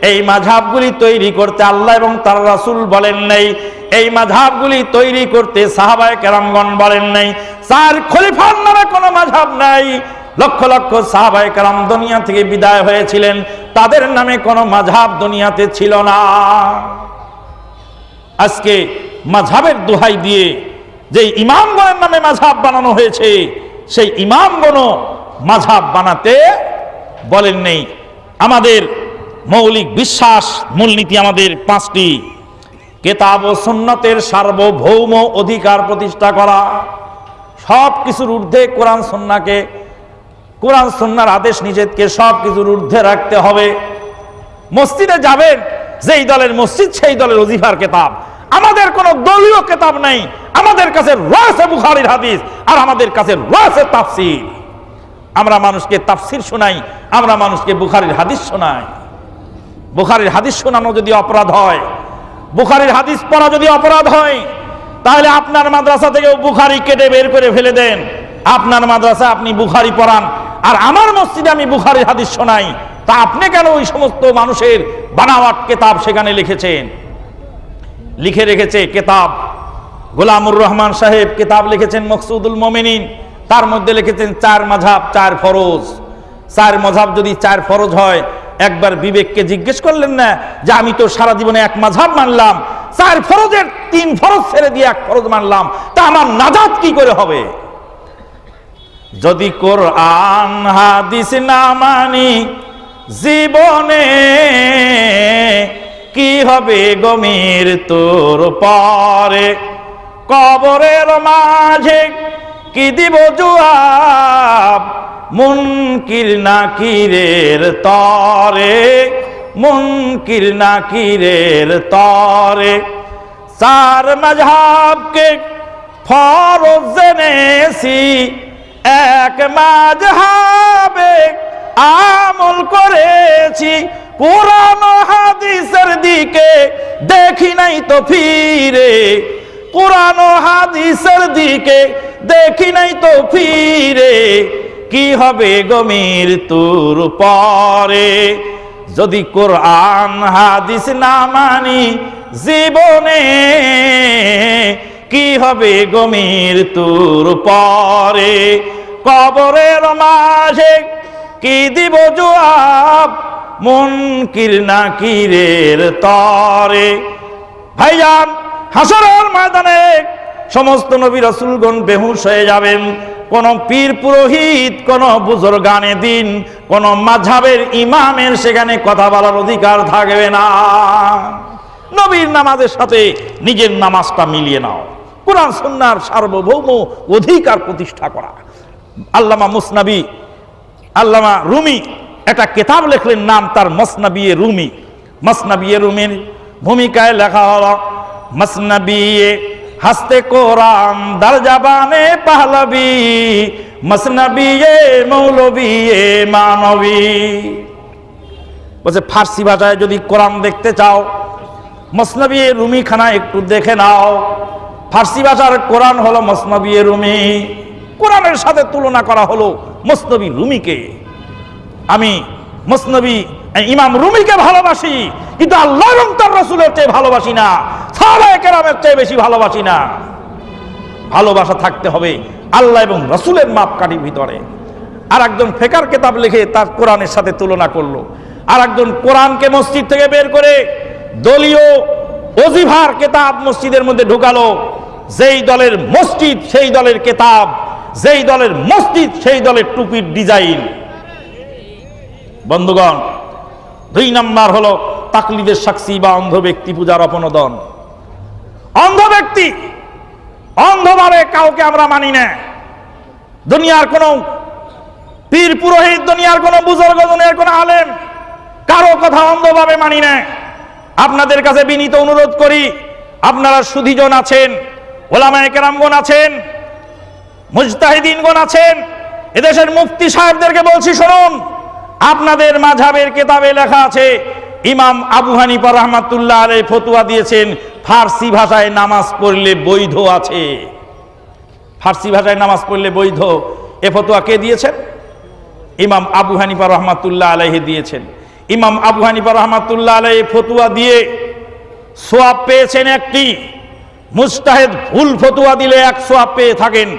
এই মাঝাবগুলি তৈরি করতে আল্লাহ এবং তার রাসূল বলেন নাই। এই মাঝাবগুলি তৈরি করতে সাহাবায়ে কেরামগণ বলেন নাই। চার খলিফার নামে কোনো মাঝাব নাই। লক্ষ লক্ষ সাহাবায়ে কেরাম দুনিয়া থেকে বিদায় হয়েছিলেন। তাদের নামে কোনো মাঝাব দুনিয়াতে ছিল না। আজকে মাঝাবের দোহাই দিয়ে যে ইমামগণের নামে মাঝাব বানানো হয়েছে, সেই ইমামগণও মাঝাব বানাতে বলেন নেই। আমাদের মৌলিক বিশ্বাস মূলনীতি আমাদের পাঁচটি। কেতাব ও সুন্নতের সার্বভৌম অধিকার প্রতিষ্ঠা করা। সব কিছুর ঊর্ধ্বে কোরআন সন্নাকে, কোরআন সন্ন্যার আদেশ নিষেধকে সব কিছুর ঊর্ধ্বে রাখতে হবে। মসজিদে যাবেন, যেই দলের মসজিদ, সেই দলের অজিফার কেতাব। আমাদের কোনো দলীয় কেতাব নেই। আমাদের কাছে রয়েছে বুখারির হাদিস আর আমাদের কাছে রয়েছে তাফসির। আমরা মানুষকে তাফসির শোনাই, আমরা মানুষকে বুখারির হাদিস শোনাই। বুখারির হাদিস শোনানো যদি অপরাধ হয়, বুখারির হাদিস পড়া যদি অপরাধ হয়, তাহলে আপনার মাদ্রাসা থেকেও বুখারি কেটে বের করে ফেলে দেন। আপনার মাদ্রাসা আপনি বুখারি পড়ান, আর আমার মসজিদে আমি বুখারির হাদিস শোনাই, তা আপনি কেন ওই সমস্ত মানুষের বানাওয়াট কেতাব সেখানে লিখেছেন? লিখে রেখেছে কেতাব। গোলামুর রহমান সাহেব কেতাব লিখেছেন মকসুদুল মমিনিন, তার মধ্যে লিখেছেন চার মাঝাব, চার ফরজ। চার মজাব যদি চার ফরজ হয় একবার বিবেককে জিজ্ঞেস করলেন না যে আমি তো সারা জীবনে এক মাঝাব মানলাম, চার ফরজের তিন ফরজ ছেড়ে দিয়ে এক ফরজ মানলাম, তা আমার নাজাদ কি করে হবে? যদি কোরআন হাদিস না মানি, জীবনে কি হবে গমির তোর পরে? কবরের মাঝে কি দিব জুয়াব মুনকির নাকিরের তরে, মুনকির নাকিরের তরে। চার মজহাবকে ফরজ জেনেছি, এক মাঝহাবে আমল করেছি। কোরআন হাদিসের দিকে দেখি নাই তো ফিরে, কোরআন হাদিসের দিকে দেখি নাই তো ফিরে। কি হবে গমির তোর পরে? যদি কোরআন, হাদিস না মানি জীবনে, কি হবে গমির তোর পরে? কবরের মাঝে কি দিব জবাব? মুনকির নাকিরের তরে? ভাইজান, হাসরের ময়দানে সমস্ত নবী রসুলগণ বেহুশ হয়ে যাবেন। কোন পীর পুরোহিত, কোন বুজুর্গানে দিন, কোন মাঝাবের ইমামের সেখানে কথা বলার অধিকার থাকবে না। নবীর নামাজের সাথে নিজের নামাজটা মিলিয়ে নাও। কোরআন সন্ন্যার সার্বভৌম অধিকার প্রতিষ্ঠা করা। আল্লামা মুসনাবি, আল্লামা রুমি, একটা কেতাব লেখলেন নাম তার মসনাবিয়ে রুমি। মসনাবিয়ে রুমির ভূমিকায় লেখা হলো মসনবিয়ে হাসতে কোরআন, দার জাবানে পাহলবি, মসনবিয়ে, মৌলবিয়ে, মানবী। বলছে, ফার্সি ভাষায় যদি কোরআন দেখতে চাও মসনবী রুমি খানা একটু দেখে নাও। ফার্সি ভাষার কোরআন হলো মসনবী রুমি। কোরআনের সাথে তুলনা করা হলো মসনবী রুমিকে। আমি মসনবী ইমাম রুমিকে ভালোবাসি, কিন্তু আল্লাহ এবং রসুলের চেয়ে ভালোবাসি না, সাহাবায়ে কেরামের চেয়ে বেশি ভালোবাসি না। ভালোবাসা থাকতে হবে আল্লাহ এবং রসুলের মাপকাঠির ভিতরে। আর একজন ফেকার কেতাব লিখে তার কোরআনের সাথে তুলনা করল। আর একজন কোরআনকে মসজিদ থেকে বের করে দলীয় অজিভার কেতাব মসজিদের মধ্যে ঢুকালো। যেই দলের মসজিদ, সেই দলের কেতাব, যেই দলের মসজিদ, সেই দলের টুপির ডিজাইন। বন্ধুগণ, দুই নাম্বার হলো তাকলিদের সাক্ষী বা অন্ধ ব্যক্তি পূজার অপনোদন। অন্ধ ব্যক্তি অন্ধভাবে কাউকে আমরা মানি না। দুনিয়ার কোন পীর পুরোহিত, দুনিয়ার কোন বুজুর্গ, দুনিয়ার কোন আলেম কারও কথা অন্ধভাবে মানি না। আপনাদের কাছে বিনীত অনুরোধ করি, আপনারা সুধীজন আছেন, ওলামায়ে কেরামগণ আছেন, মুজতাহিদিনগণ আছেন, এদেশের মুফতি সাহেবদেরকে বলছি, শুনুন। আপনাদের মাঝাবের কেতাবে লেখা আছে, ইমাম আবু হানিফা রহমাতুল্লাহ আলাই ফতুয়া দিয়েছেন, ফার্সি ভাষায় নামাজ পড়লে বৈধ আছে। ফার্সি ভাষায় নামাজ পড়লে বৈধ। এ ফতুয়া কে দিয়েছেন? ইমাম আবু হানিফা রহমাতুল্লাহ আলাইহি দিয়েছেন। ইমাম আবু হানিফা রহমাতুল্লাহ আলাই ফতুয়া দিয়ে সোয়াব পেয়েছেন একটি। মুস্তাহেদ ভুল ফতুয়া দিলে এক সোয়াব পেয়ে থাকেন,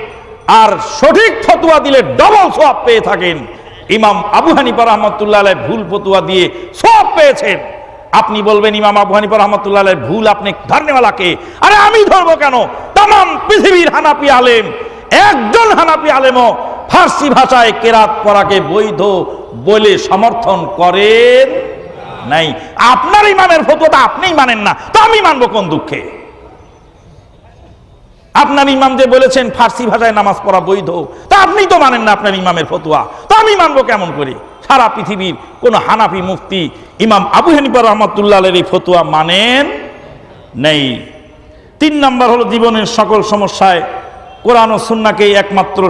আর সঠিক ফতুয়া দিলে ডবল সোয়াব পেয়ে থাকেন। ইমাম আবু হানিফা রহমতুল্লাহ ভুল ফতুয়া দিয়ে সব পেয়েছেন। আপনি বলবেন, ইমাম আবু হানিফা রহমতুল্লাহ ভুল আপনি ধরনেওয়ালাকে আরে আমি ধরবো কেন? তাম পৃথিবীর হানাপি আলেম, একজন হানাপি আলেমও ফার্সি ভাষায় কেরাত পড়াকে বৈধ বলে সমর্থন করেন নাই। আপনার ইমামের ফতুয়াটা আপনিই মানেন না, তো আমি মানবো কোন দুঃখে? আপনার ইমাম যে বলেছেন, ফার্সি ভাষায় নামাজ পড়া বৈধ। তা আপনি তো মানেন না আপনার ইমামের ফতুয়া। তা আমি মানবো কেমন করে? সারা পৃথিবীর কোন হানাফি মুফতি ইমাম আবু হানিফা রহমতুল্লাহ এই ফতুয়া মানেন নেই। তিন নাম্বার হলো জীবনের সকল সমস্যায় কোরআন ও সুন্নাকে একমাত্র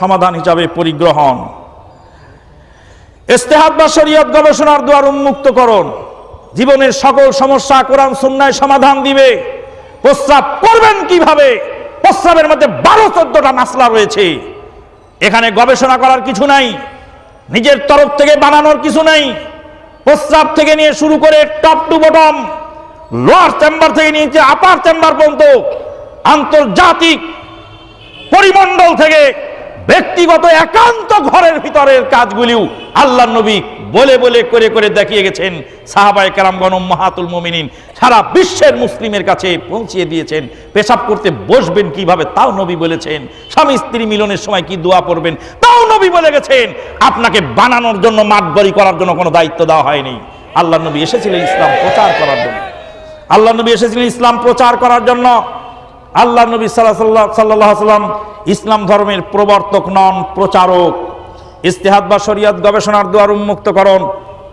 সমাধান হিসাবে পরিগ্রহণ। ইস্তেহাদ বা শরীয়ত গবেষণার দ্বার উন্মুক্ত করুন জীবনের সকল সমস্যা কোরআন সুন্নায় সমাধান দিবে। প্রস্রাব করবেন কীভাবে? প্রস্রাবের মধ্যে বারো চোদ্দটা মাসলা রয়েছে। এখানে গবেষণা করার কিছু নাই। নিজের তরফ থেকে বানানোর কিছু নাই। প্রস্রাব থেকে নিয়ে শুরু করে top to bottom, lower chamber থেকে নিয়ে আপার চেম্বার পর্যন্ত আন্তর্জাতিক পরিমণ্ডল থেকে ব্যক্তিগত একান্ত ঘরের ভিতরের কাজগুলিও আল্লাহ নবী বলে বলে করে করে দেখিয়ে গেছেন সাহাবাই কারামগণ মাহাতুল মুমিনিন। সারা বিশ্বের মুসলিমের কাছে পৌঁছিয়ে দিয়েছেন। পেশাব করতে বসবেন কীভাবে তাও নবী বলেছেন। স্বামী স্ত্রী মিলনের সময় কি দোয়া পড়বেন তাও নবী বলে গেছেন। আপনাকে বানানোর জন্য, মাতবরি করার জন্য কোনো দায়িত্ব দেওয়া হয়নি। আল্লাহ নবী এসেছিলেন ইসলাম প্রচার করার জন্য। আল্লাহ নবী এসেছিলেন ইসলাম প্রচার করার জন্য। আল্লাহ নবী সাল্লাহ সাল্লাহ সাল্লাম ইসলাম ধর্মের প্রবর্তক নন, প্রচারক। ইস্তেহাদ বা শরিয়াত গবেষণার দুয়ার উন্মুক্তকরণ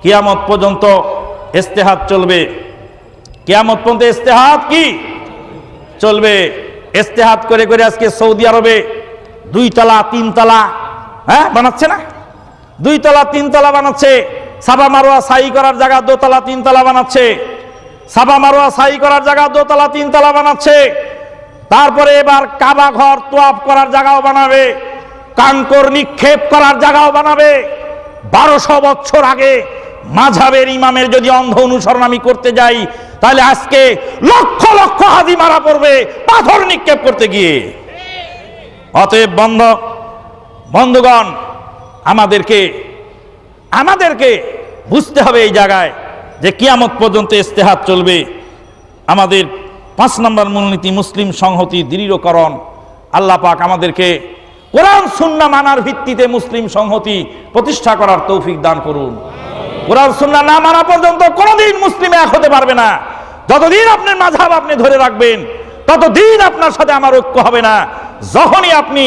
কিয়ামত পর্যন্ত ইস্তেহাদ চলবে। কিয়ামত পর্যন্ত ইস্তেহাদ কি? চলবে। ইস্তেহাদ করে করে আজকে সৌদি আরবে দুই তলা, তিন তলা হ্যাঁ বানাচ্ছে না? দুই তলা, তিন তলা বানাচ্ছে। সাবা মারোয়া সাই করার জায়গা দোতলা তিন তলা বানাচ্ছে। সাবা মারোয়া সাই করার জায়গা দোতলা তিন তলা বানাচ্ছে। তারপরে এবার কাবা ঘর তোয়াপ করার জায়গাও বানাবে। কাঙ্কর নিক্ষেপ করার জায়গাও বানাবে। বারোশো বছর আগে মাঝাবের ইমামের যদি অন্ধ অনুসরণ আমি করতে যাই, তাহলে আজকে লক্ষ লক্ষ হাজি মারা পড়বে পাথর নিক্ষেপ করতে গিয়ে। অতএব বন্ধ, বন্ধুগণ, আমাদেরকে আমাদেরকে বুঝতে হবে এই জায়গায় যে কিয়ামত পর্যন্ত ইস্তেহাত চলবে। আমাদের পাঁচ নম্বর মূলনীতি মুসলিম সংহতি, দৃঢ়করণ। আল্লাহ পাক আমাদেরকে কোরআন সুন্না মানার ভিত্তিতে মুসলিম সংহতি প্রতিষ্ঠা করার তৌফিক দান করুন। কোরআন সুন্না না মানা পর্যন্ত কোনোদিন মুসলিম এক হতে পারবে না। যতদিন আপনার মাঝাব আপনি ধরে রাখবেন, ততদিন আপনার সাথে আমার ঐক্য হবে না। যখনই আপনি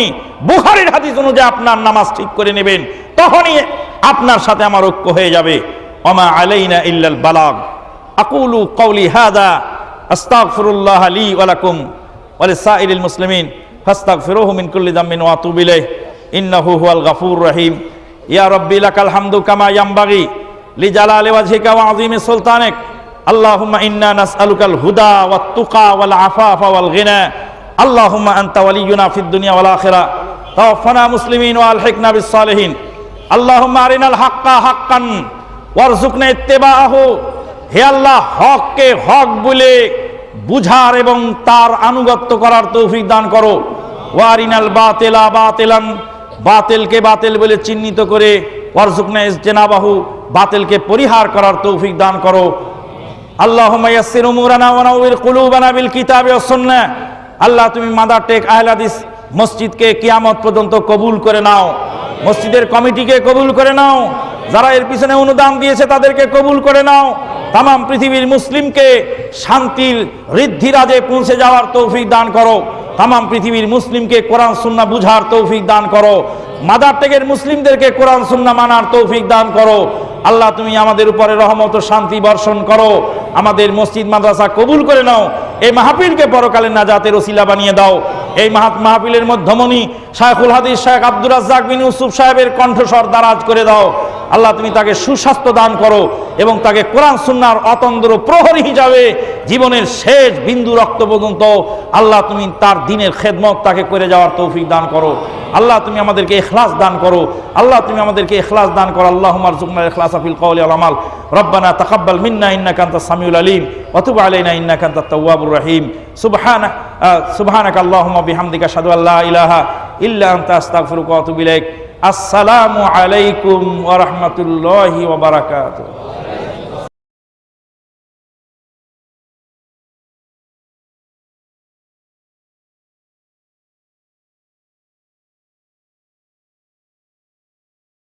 বুখারির হাদিস অনুযায়ী আপনার নামাজ ঠিক করে নেবেন, তখনই আপনার সাথে আমার ঐক্য হয়ে যাবে। অমা আলাইনা ইল্লাল বালাগ। আকুলু কওলি হাদা, আস্তাগফিরুল্লাহ লি ওয়া লাকুম ওয়া লিসাইরিল মুসলিমিন। ফাস্তাক ফিরোহমিন কুল্লি জামিন ওয়াতুবিলাই ইন্নাহু হুয়াল গাফুর রহিম। ইয়া রব্বি, লাকাল হামদু কামা ইয়ামবাগি লি জালালি ওয়াজহিকা ওয়া আযীমি সুলতানিক। আল্লাহুম্মা ইন্না নাসআলুকাল হুদা ওয়াত তুকা ওয়াল আফাফা ওয়াল গিনা। আল্লাহুম্মা আনতা ওয়ালিয়ুনা ফিদ দুনিয়া ওয়াল আখিরা। তাওফানা মুসলিমিন ওয়া আলহিকনা বিস সালিহিন। হাক্কা হাক্কান ওয়ারজুকনা ইত্তিবাআহু। হে আল্লাহ, হককে হক বলে বুঝার এবং তার আনুগত্য করার তৌফিক দান করো। ওয়ারিনাল বাতেলা বাতেলান, বাতেলকে বাতেল বলে চিহ্নিত করে ওয়ারজুকনা ইসজেনাবাহু বাতেলকে পরিহার করার তৌফিক দান করো। আল্লাহুম্মা ইয়াসসির উমুরানা ওয়া নাওয়ির কুলুবানা বিল কিতাবি ওয়াস সুন্নাহ আল্লাহ তুমি মাদার টেক আহলে মসজিদকে কিয়ামত পর্যন্ত কবুল করে নাও। মসজিদের কমিটিকে কবুল করে নাও। যারা এর পিছনে অনুদান দিয়েছে তাদেরকে কবুল করে নাও। তাম পৃথিবীর মুসলিমকে শান্তির ঋদ্ধিরাজে পৌঁছে যাওয়ার তৌফিক দান করো। তাম পৃথিবীর মুসলিমকে কোরআন সুন্না বুঝার তৌফিক দান করো। মাদার টেকের মুসলিমদেরকে কোরআন সুন্না মানার তৌফিক দান করো। আল্লাহ, তুমি আমাদের উপরে রহমত ও শান্তি বর্ষণ করো। আমাদের মসজিদ, মাদ্রাসা কবুল করে নাও। এই মাহফিলকে পরকালে নাজাতের ওসিলা বানিয়ে দাও। এই মাহাত মাহফিলের মধ্যমণি শায়খুল হাদিস শায়েখ আব্দুর রাজ্জাক বিন ইউসুফ সাহেবের কণ্ঠস্বর দারাজ করে দাও। আল্লাহ, তুমি তাকে সুস্বাস্থ্য দান করো। এবং তাকে কোরআন সুন্নার অতন্দ্র প্রহরী হিসাবে জীবনের শেষ বিন্দু রক্ত পর্যন্ত আল্লাহ তুমি তার দিনের খেদমত তাকে করে যাওয়ার তৌফিক দান করো। আল্লাহ তুমি আমাদেরকে ইখলাস দান করো। আল্লাহ তুমি আমাদেরকে ইখলাস দান করো। আল্লাহ মারজুকনা ইখলাস আফিল কওলি ওয়াল আমাল। রব্বানা তাকাব্বাল মিন্না ইন্নাকা আনতাস সামিউল আলিম। তুব আলাইনা ইন্নাকা আনতাত তাওয়াবুর রহিম। সুবহানাক সুবহানাক আল্লাহুম্মা বিহামদিকা আশহাদু আল্লা ইলাহা ইল্লা আনতা আসসালামু আলাইকুম ওয়া রাহমাতুল্লাহি ওয়া বারাকাতুহু।